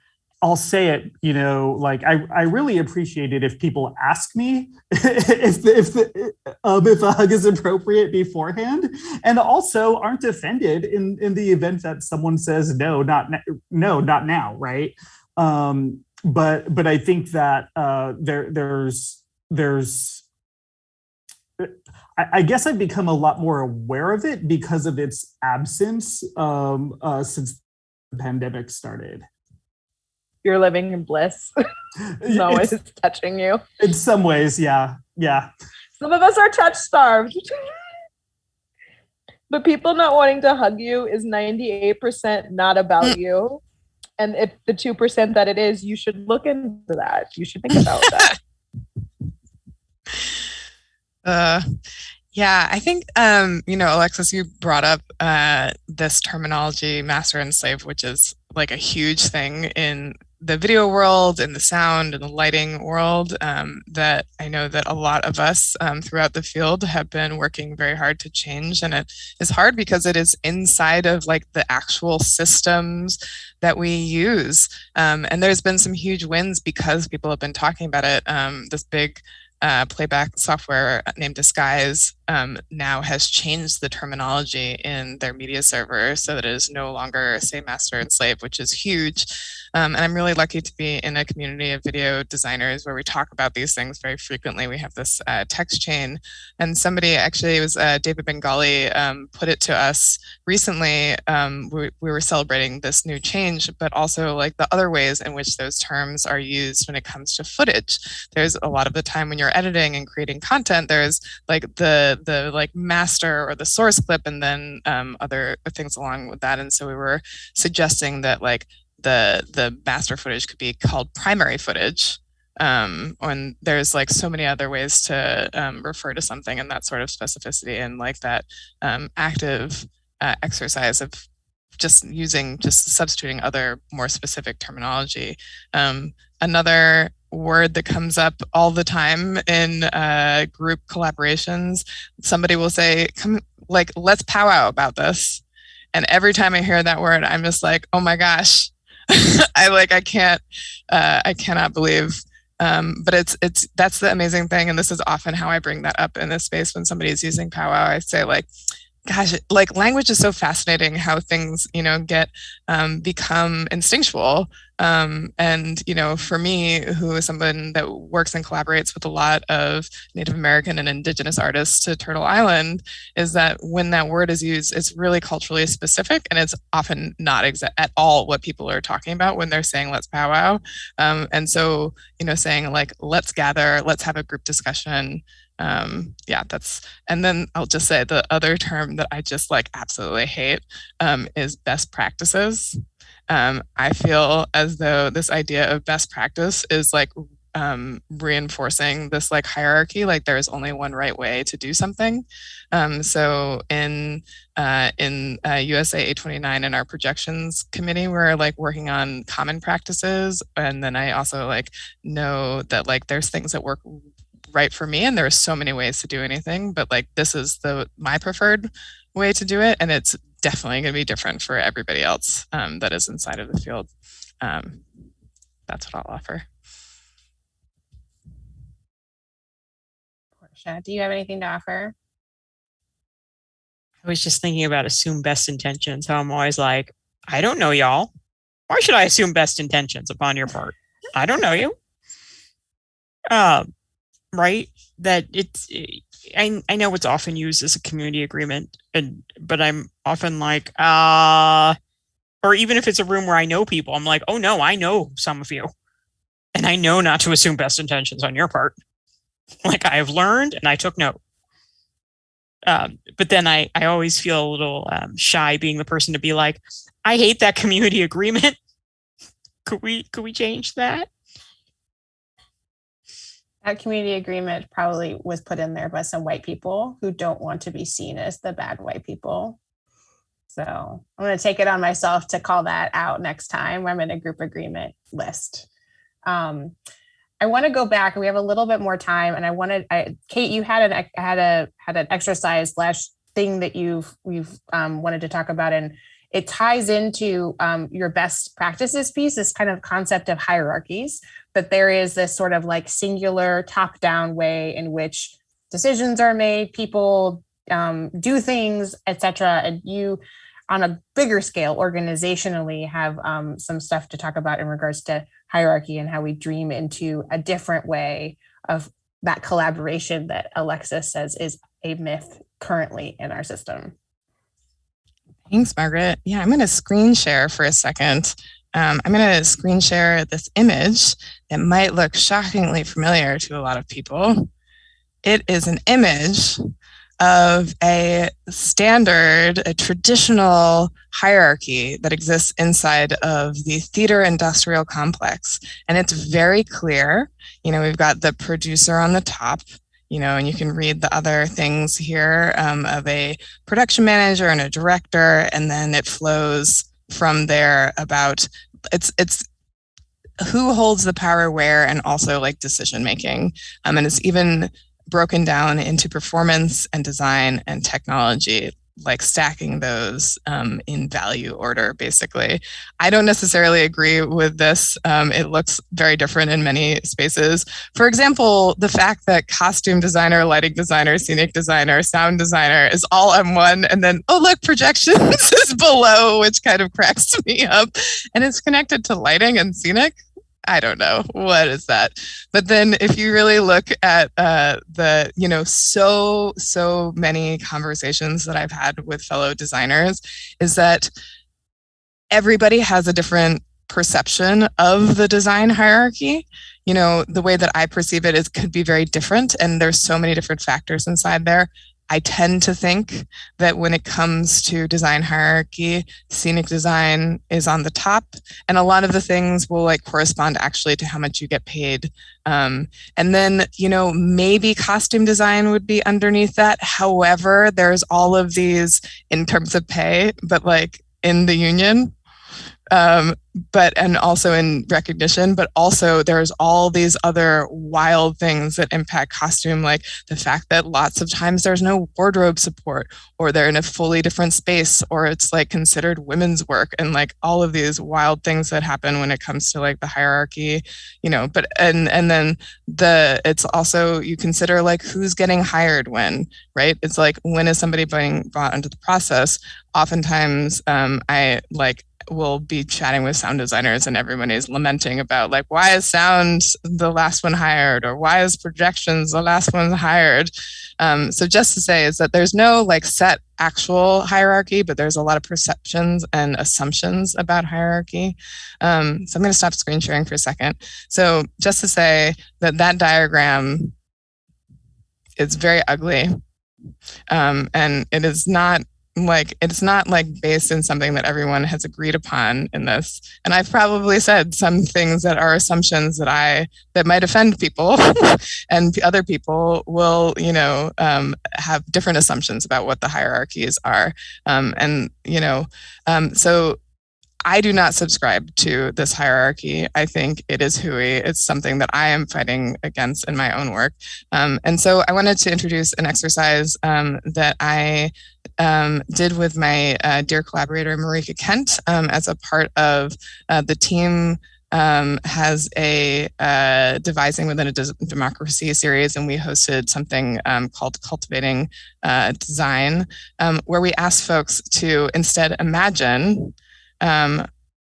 I'll say it, you know, like I, I really appreciate it if people ask me if the, if the, um, if a hug is appropriate beforehand, and also aren't offended in in the event that someone says no, not no, not now, right? Um, but but I think that uh, there there's there's I, guess I've become a lot more aware of it because of its absence um, uh, since the pandemic started you're living in bliss. no one is touching you. In some ways, yeah. Yeah. Some of us are touch starved. but people not wanting to hug you is 98% not about mm. you. And if the 2% that it is, you should look into that. You should think about that. Uh, yeah, I think um, you know, Alexis, you brought up uh, this terminology, master and slave, which is like a huge thing in the video world and the sound and the lighting world um, that I know that a lot of us um, throughout the field have been working very hard to change. And it is hard because it is inside of like the actual systems that we use. Um, and there's been some huge wins because people have been talking about it. Um, this big uh, playback software named Disguise um, now has changed the terminology in their media server so that it is no longer say master and slave, which is huge. Um, and I'm really lucky to be in a community of video designers where we talk about these things very frequently. We have this uh, text chain and somebody actually, was uh, David Bengali, um, put it to us recently. Um, we, we were celebrating this new change, but also like the other ways in which those terms are used when it comes to footage. There's a lot of the time when you're editing and creating content, there's like the, the like master or the source clip and then um, other things along with that. And so we were suggesting that like the the master footage could be called primary footage um, when there's like so many other ways to um, refer to something and that sort of specificity and like that um, active uh, exercise of just using just substituting other more specific terminology. Um, another word that comes up all the time in uh, group collaborations, somebody will say, "Come, like let's powwow about this," and every time I hear that word, I'm just like, "Oh my gosh." I like I can't uh, I cannot believe um, but it's it's that's the amazing thing and this is often how I bring that up in this space when somebody is using powwow. I say like gosh like language is so fascinating how things you know get um, become instinctual um, and, you know, for me, who is someone that works and collaborates with a lot of Native American and Indigenous artists to Turtle Island, is that when that word is used, it's really culturally specific and it's often not at all what people are talking about when they're saying let's powwow. Um, and so, you know, saying like, let's gather, let's have a group discussion, um, yeah, that's, and then I'll just say the other term that I just like absolutely hate um, is best practices um, I feel as though this idea of best practice is like um, reinforcing this like hierarchy, like there is only one right way to do something. Um, so in uh, in uh, USA 829 in our projections committee, we're like working on common practices, and then I also like know that like there's things that work right for me, and there are so many ways to do anything, but like this is the my preferred way to do it, and it's definitely going to be different for everybody else um, that is inside of the field. Um, that's what I'll offer. Porsche, do you have anything to offer? I was just thinking about assume best intentions. How I'm always like, I don't know y'all. Why should I assume best intentions upon your part? I don't know you. Um, right? That it's I, I know it's often used as a community agreement, and but I'm often like, uh, or even if it's a room where I know people, I'm like, oh no, I know some of you, and I know not to assume best intentions on your part. Like I have learned, and I took note. Um, but then I I always feel a little um, shy being the person to be like, I hate that community agreement. could we could we change that? That community agreement probably was put in there by some white people who don't want to be seen as the bad white people. So I'm going to take it on myself to call that out next time I'm in a group agreement list. Um, I want to go back. We have a little bit more time, and I wanted I, Kate. You had an had a had an exercise slash thing that you've you've um, wanted to talk about, and it ties into um, your best practices piece. This kind of concept of hierarchies, that there is this sort of like singular top down way in which decisions are made, people um, do things, etc. And you, on a bigger scale, organizationally, have um, some stuff to talk about in regards to hierarchy and how we dream into a different way of that collaboration that Alexis says is a myth currently in our system. Thanks, Margaret. Yeah, I'm going to screen share for a second. Um, I'm going to screen share this image that might look shockingly familiar to a lot of people. It is an image of a standard, a traditional hierarchy that exists inside of the theater industrial complex. And it's very clear. You know, we've got the producer on the top, you know, and you can read the other things here um, of a production manager and a director, and then it flows from there about it's it's who holds the power where and also like decision making. Um, and it's even broken down into performance and design and technology like stacking those um, in value order, basically. I don't necessarily agree with this. Um, it looks very different in many spaces. For example, the fact that costume designer, lighting designer, scenic designer, sound designer is all M1, and then, oh, look, projections is below, which kind of cracks me up. And it's connected to lighting and scenic. I don't know what is that. But then if you really look at uh, the, you know, so, so many conversations that I've had with fellow designers is that everybody has a different perception of the design hierarchy. You know, the way that I perceive it is could be very different and there's so many different factors inside there. I tend to think that when it comes to design hierarchy, scenic design is on the top, and a lot of the things will like correspond actually to how much you get paid. Um, and then, you know, maybe costume design would be underneath that. However, there's all of these in terms of pay, but like in the union, um, but and also in recognition but also there's all these other wild things that impact costume like the fact that lots of times there's no wardrobe support or they're in a fully different space or it's like considered women's work and like all of these wild things that happen when it comes to like the hierarchy you know but and and then the it's also you consider like who's getting hired when right? It's like when is somebody being brought into the process? Oftentimes um, i like will be chatting with sound designers and everyone is lamenting about like why is sound the last one hired or why is projections the last one hired? Um, so just to say is that there's no like set actual hierarchy but there's a lot of perceptions and assumptions about hierarchy. Um, so i'm going to stop screen sharing for a second. So just to say that that diagram is very ugly. Um, and it is not like it's not like based in something that everyone has agreed upon in this and i've probably said some things that are assumptions that i that might offend people and other people will you know um, have different assumptions about what the hierarchies are um, and you know um, so I do not subscribe to this hierarchy. I think it is hooey. It's something that I am fighting against in my own work. Um, and so I wanted to introduce an exercise um, that I um, did with my uh, dear collaborator, Marika Kent, um, as a part of uh, the team um, has a uh, devising within a democracy series, and we hosted something um, called Cultivating uh, Design, um, where we asked folks to instead imagine um,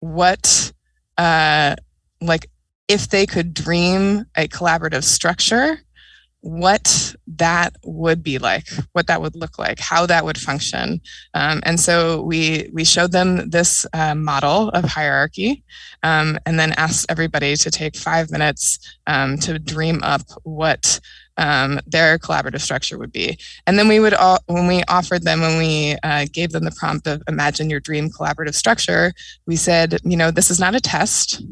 what, uh, like, if they could dream a collaborative structure, what that would be like, what that would look like, how that would function. Um, and so we, we showed them this uh, model of hierarchy um, and then asked everybody to take five minutes um, to dream up what um, their collaborative structure would be. And then we would, all, when we offered them, when we uh, gave them the prompt of imagine your dream collaborative structure, we said, you know, this is not a test.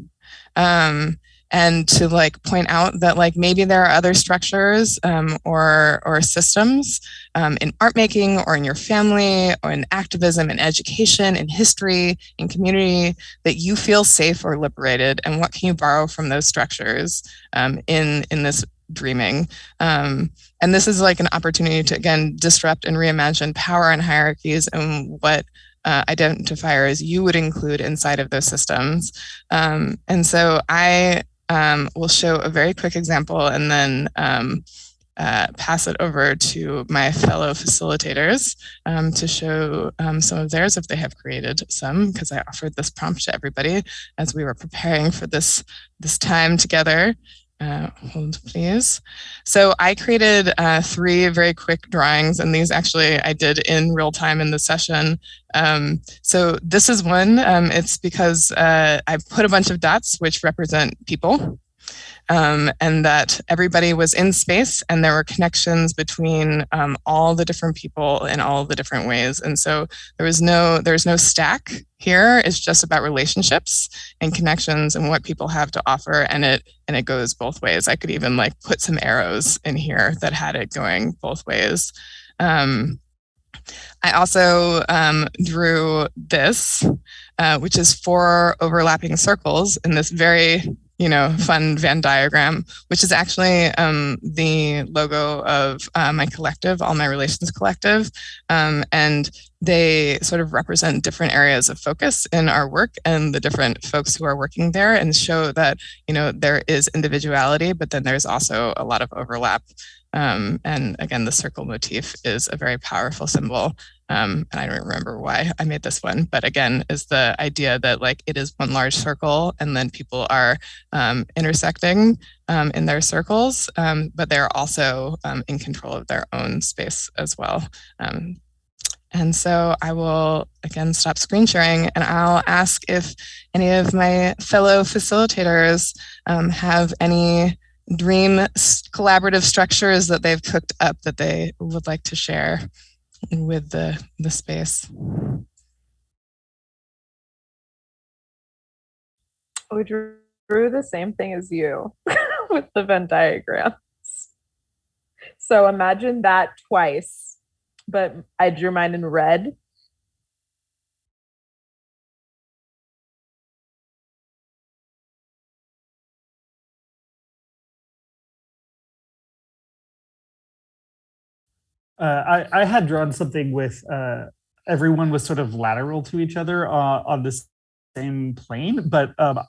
Um, and to like point out that like maybe there are other structures um, or or systems um, in art making or in your family or in activism in education in history in community that you feel safe or liberated and what can you borrow from those structures um, in in this dreaming. Um, and this is like an opportunity to, again, disrupt and reimagine power and hierarchies and what uh, identifiers you would include inside of those systems. Um, and so I um, will show a very quick example and then um, uh, pass it over to my fellow facilitators um, to show um, some of theirs if they have created some, because I offered this prompt to everybody as we were preparing for this, this time together. Uh, hold please. So I created uh, three very quick drawings and these actually I did in real time in the session. Um, so this is one, um, it's because uh, I put a bunch of dots which represent people um, and that everybody was in space and there were connections between um, all the different people in all the different ways. And so there was no, there's no stack here. It's just about relationships and connections and what people have to offer. And it, and it goes both ways. I could even like put some arrows in here that had it going both ways. Um, I also um, drew this, uh, which is four overlapping circles in this very you know, fun Venn diagram, which is actually um, the logo of uh, my collective, All My Relations Collective. Um, and they sort of represent different areas of focus in our work and the different folks who are working there and show that, you know, there is individuality, but then there's also a lot of overlap. Um, and again, the circle motif is a very powerful symbol um, and I don't remember why I made this one, but again, is the idea that like it is one large circle and then people are um, intersecting um, in their circles, um, but they're also um, in control of their own space as well. And so I will again stop screen sharing and I'll ask if any of my fellow facilitators have any dream collaborative structures that they've cooked up that they would like to share with the, the space. We drew, drew the same thing as you with the Venn diagrams. So imagine that twice, but I drew mine in red I, I had drawn something with uh, everyone was sort of lateral to each other uh, on the same plane, but um,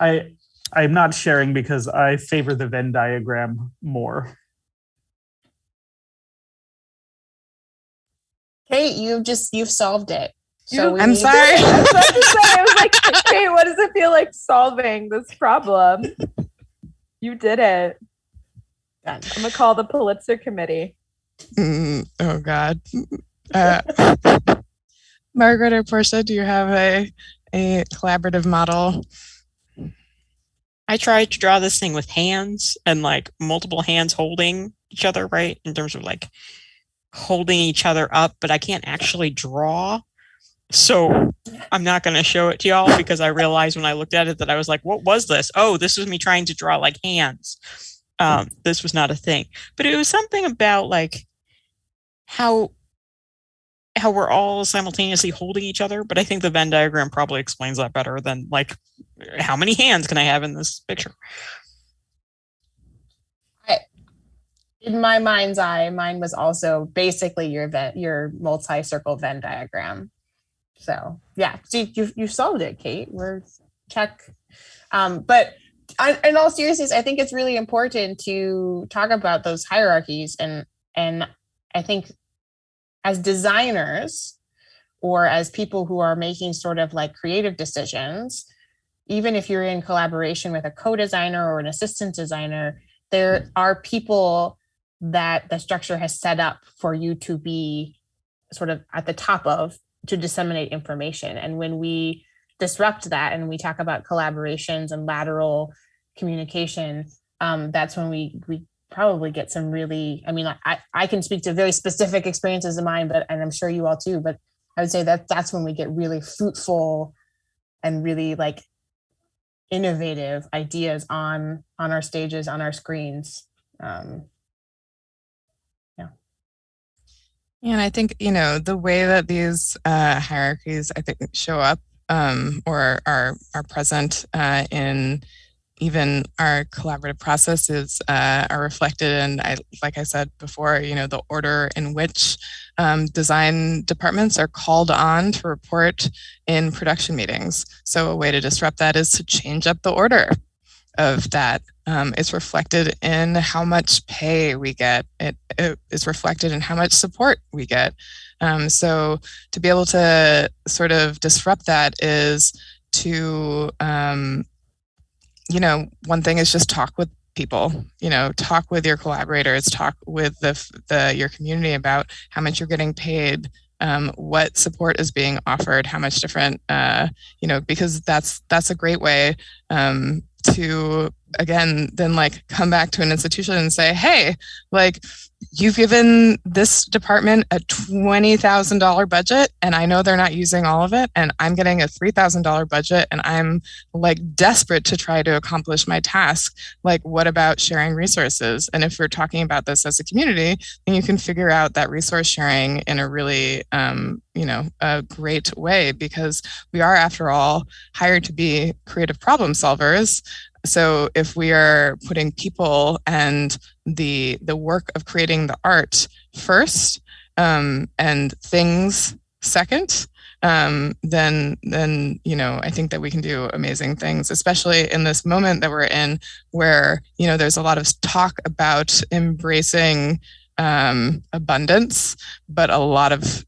I I'm not sharing because I favor the Venn diagram more. Kate, you've just you've solved it. So I'm sorry. I was to say, I was like, Kate, what does it feel like solving this problem? You did it. I'm gonna call the Pulitzer Committee. Mm, oh God. Uh, Margaret or Porsche, do you have a, a collaborative model? I tried to draw this thing with hands and like multiple hands holding each other, right? In terms of like holding each other up, but I can't actually draw. So I'm not going to show it to y'all because I realized when I looked at it that I was like, what was this? Oh, this was me trying to draw like hands. Um, this was not a thing, but it was something about like how how we're all simultaneously holding each other, but I think the Venn diagram probably explains that better than like how many hands can I have in this picture? I, in my mind's eye, mine was also basically your your multi-circle Venn diagram. So yeah, see, you you solved it, Kate. We're check. Um, but in all seriousness, I think it's really important to talk about those hierarchies and and I think as designers or as people who are making sort of like creative decisions, even if you're in collaboration with a co-designer or an assistant designer, there are people that the structure has set up for you to be sort of at the top of to disseminate information. And when we disrupt that and we talk about collaborations and lateral communication, um, that's when we we probably get some really i mean i i can speak to very specific experiences of mine but and i'm sure you all too but i would say that that's when we get really fruitful and really like innovative ideas on on our stages on our screens. Um yeah. And i think you know the way that these uh hierarchies i think show up um or are are present uh in even our collaborative processes uh, are reflected in, I, like I said before, you know, the order in which um, design departments are called on to report in production meetings. So a way to disrupt that is to change up the order of that. Um, it's reflected in how much pay we get. It, it is reflected in how much support we get. Um, so to be able to sort of disrupt that is to um, you know, one thing is just talk with people you know talk with your collaborators talk with the, the your community about how much you're getting paid um, what support is being offered how much different uh, you know because that's that's a great way um, to again then like come back to an institution and say hey like you've given this department a $20,000 budget and I know they're not using all of it and I'm getting a $3,000 budget and I'm like desperate to try to accomplish my task. Like what about sharing resources? And if we're talking about this as a community, then you can figure out that resource sharing in a really, um, you know, a great way because we are after all hired to be creative problem solvers so if we are putting people and the the work of creating the art first um, and things second, um, then then you know I think that we can do amazing things, especially in this moment that we're in, where you know there's a lot of talk about embracing um, abundance, but a lot of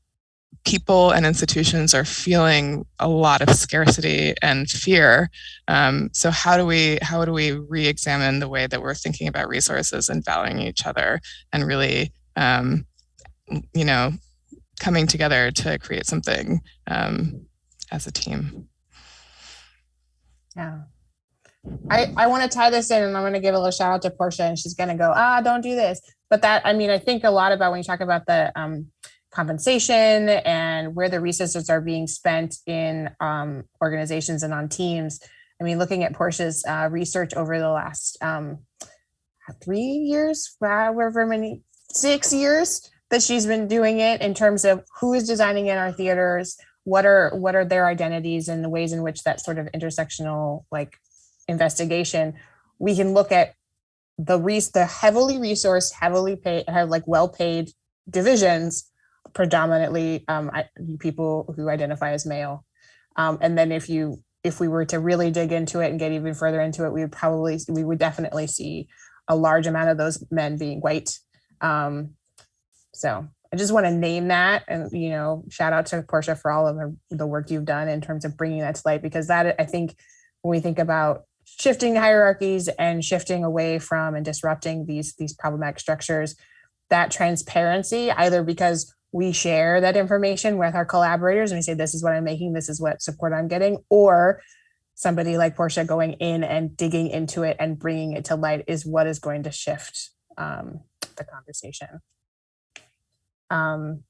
people and institutions are feeling a lot of scarcity and fear. Um, so how do we how do we re-examine the way that we're thinking about resources and valuing each other and really um, you know coming together to create something um, as a team. Yeah. I, I want to tie this in and I'm going to give a little shout out to Porsche and she's going to go, ah, don't do this. But that, I mean, I think a lot about when you talk about the um, compensation and where the resources are being spent in um, organizations and on teams. I mean, looking at Porsche's uh, research over the last um, three years, however many, six years, that she's been doing it in terms of who is designing in our theaters, what are what are their identities and the ways in which that sort of intersectional like investigation, we can look at the res the heavily resourced, heavily paid, have like well paid divisions, predominantly um, people who identify as male. Um, and then if you if we were to really dig into it and get even further into it, we would probably we would definitely see a large amount of those men being white. Um, so I just want to name that and, you know, shout out to Porsche for all of the, the work you've done in terms of bringing that to light, because that I think when we think about shifting hierarchies and shifting away from and disrupting these these problematic structures, that transparency, either because we share that information with our collaborators and we say, this is what I'm making, this is what support I'm getting, or somebody like Porsche going in and digging into it and bringing it to light is what is going to shift um, the conversation. Um,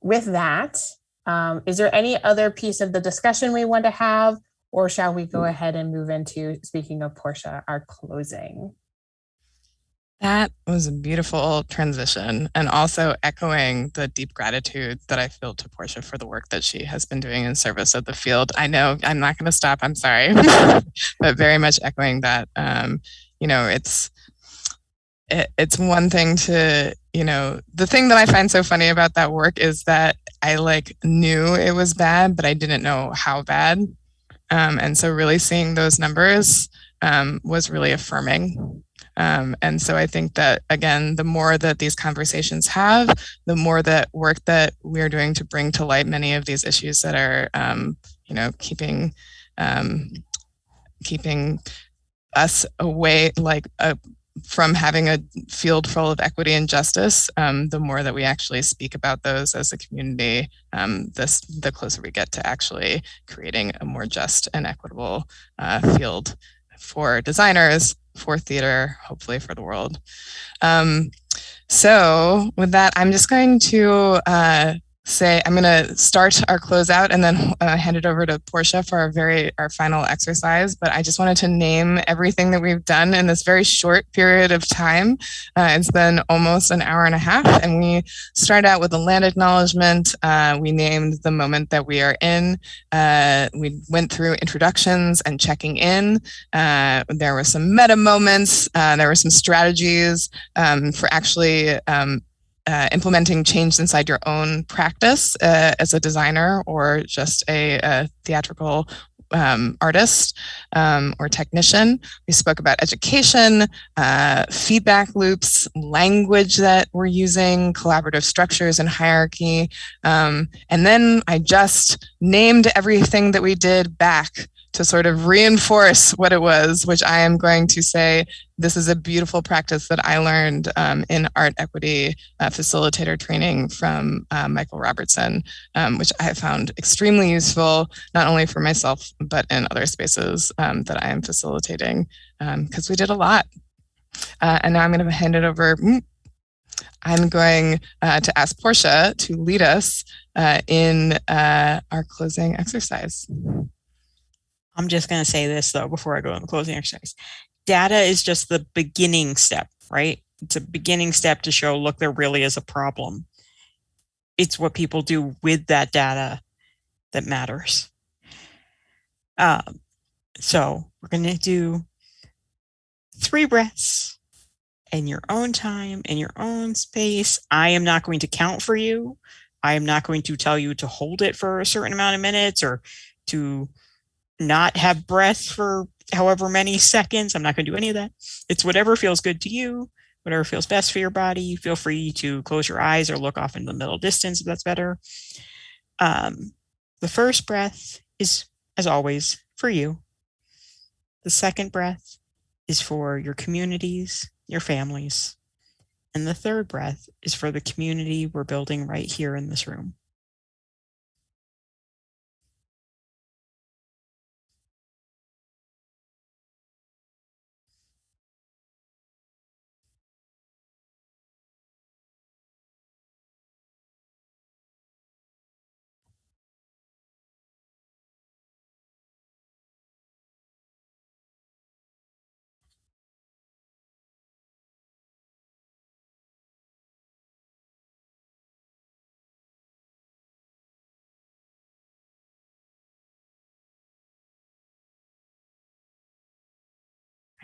with that, um, is there any other piece of the discussion we want to have, or shall we go ahead and move into, speaking of Porsche, our closing? That was a beautiful transition and also echoing the deep gratitude that I feel to Porsche for the work that she has been doing in service of the field. I know I'm not going to stop, I'm sorry, but very much echoing that. Um, you know, it's it, it's one thing to you know the thing that i find so funny about that work is that i like knew it was bad but i didn't know how bad um, and so really seeing those numbers um, was really affirming um, and so i think that again the more that these conversations have the more that work that we're doing to bring to light many of these issues that are um, you know keeping um, keeping us away like a from having a field full of equity and justice, um, the more that we actually speak about those as a community, um, this, the closer we get to actually creating a more just and equitable uh, field for designers, for theater, hopefully for the world. Um, so with that, I'm just going to uh, say I'm going to start our closeout and then uh, hand it over to Porsche for our very our final exercise. But I just wanted to name everything that we've done in this very short period of time. Uh, it's been almost an hour and a half, and we start out with a land acknowledgement. Uh, we named the moment that we are in. Uh, we went through introductions and checking in. Uh, there were some meta moments. Uh, there were some strategies um, for actually um, uh, implementing change inside your own practice uh, as a designer or just a, a theatrical um, artist um, or technician. We spoke about education, uh, feedback loops, language that we're using, collaborative structures and hierarchy. Um, and then I just named everything that we did back to sort of reinforce what it was, which I am going to say this is a beautiful practice that I learned um, in art equity uh, facilitator training from uh, Michael Robertson, um, which I have found extremely useful, not only for myself, but in other spaces um, that I am facilitating, because um, we did a lot. Uh, and now I'm going to hand it over. Mm, I'm going uh, to ask Porsche to lead us uh, in uh, our closing exercise. I'm just going to say this though before I go in the closing exercise. Data is just the beginning step, right? It's a beginning step to show, look, there really is a problem. It's what people do with that data that matters. Um, so we're going to do three breaths in your own time, in your own space. I am not going to count for you. I am not going to tell you to hold it for a certain amount of minutes or to not have breath for however many seconds. I'm not going to do any of that. It's whatever feels good to you, whatever feels best for your body. Feel free to close your eyes or look off in the middle distance if that's better. Um, the first breath is, as always, for you. The second breath is for your communities, your families. And the third breath is for the community we're building right here in this room.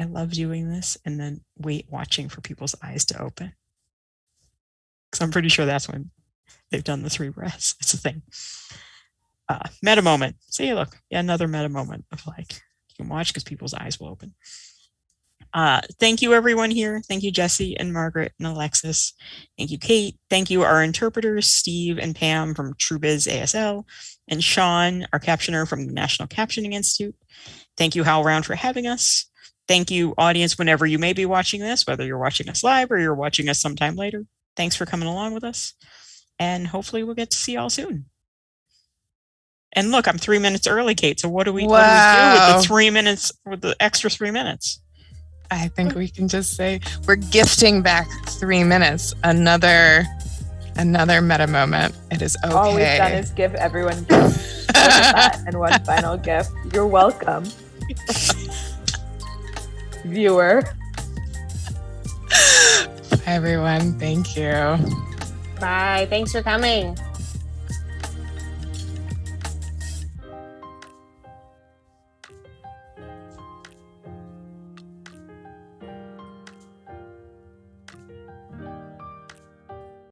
I love doing this and then wait watching for people's eyes to open. Because I'm pretty sure that's when they've done the three breaths. It's a thing. Uh, meta moment. See, look, yeah, another meta moment of like, you can watch because people's eyes will open. Uh, thank you everyone here. Thank you, Jesse and Margaret and Alexis. Thank you, Kate. Thank you, our interpreters, Steve and Pam from TrueBiz ASL, and Sean, our captioner from the National Captioning Institute. Thank you, HowlRound, for having us. Thank you, audience, whenever you may be watching this, whether you're watching us live or you're watching us sometime later. Thanks for coming along with us. And hopefully we'll get to see y'all soon. And look, I'm three minutes early, Kate. So what do we, wow. what do, we do with the three minutes, with the extra three minutes? I think we can just say we're gifting back three minutes. Another another meta moment. It is okay. All we've done is give everyone gifts and one final gift. You're welcome. viewer. Everyone. Thank you. Bye. Thanks for coming.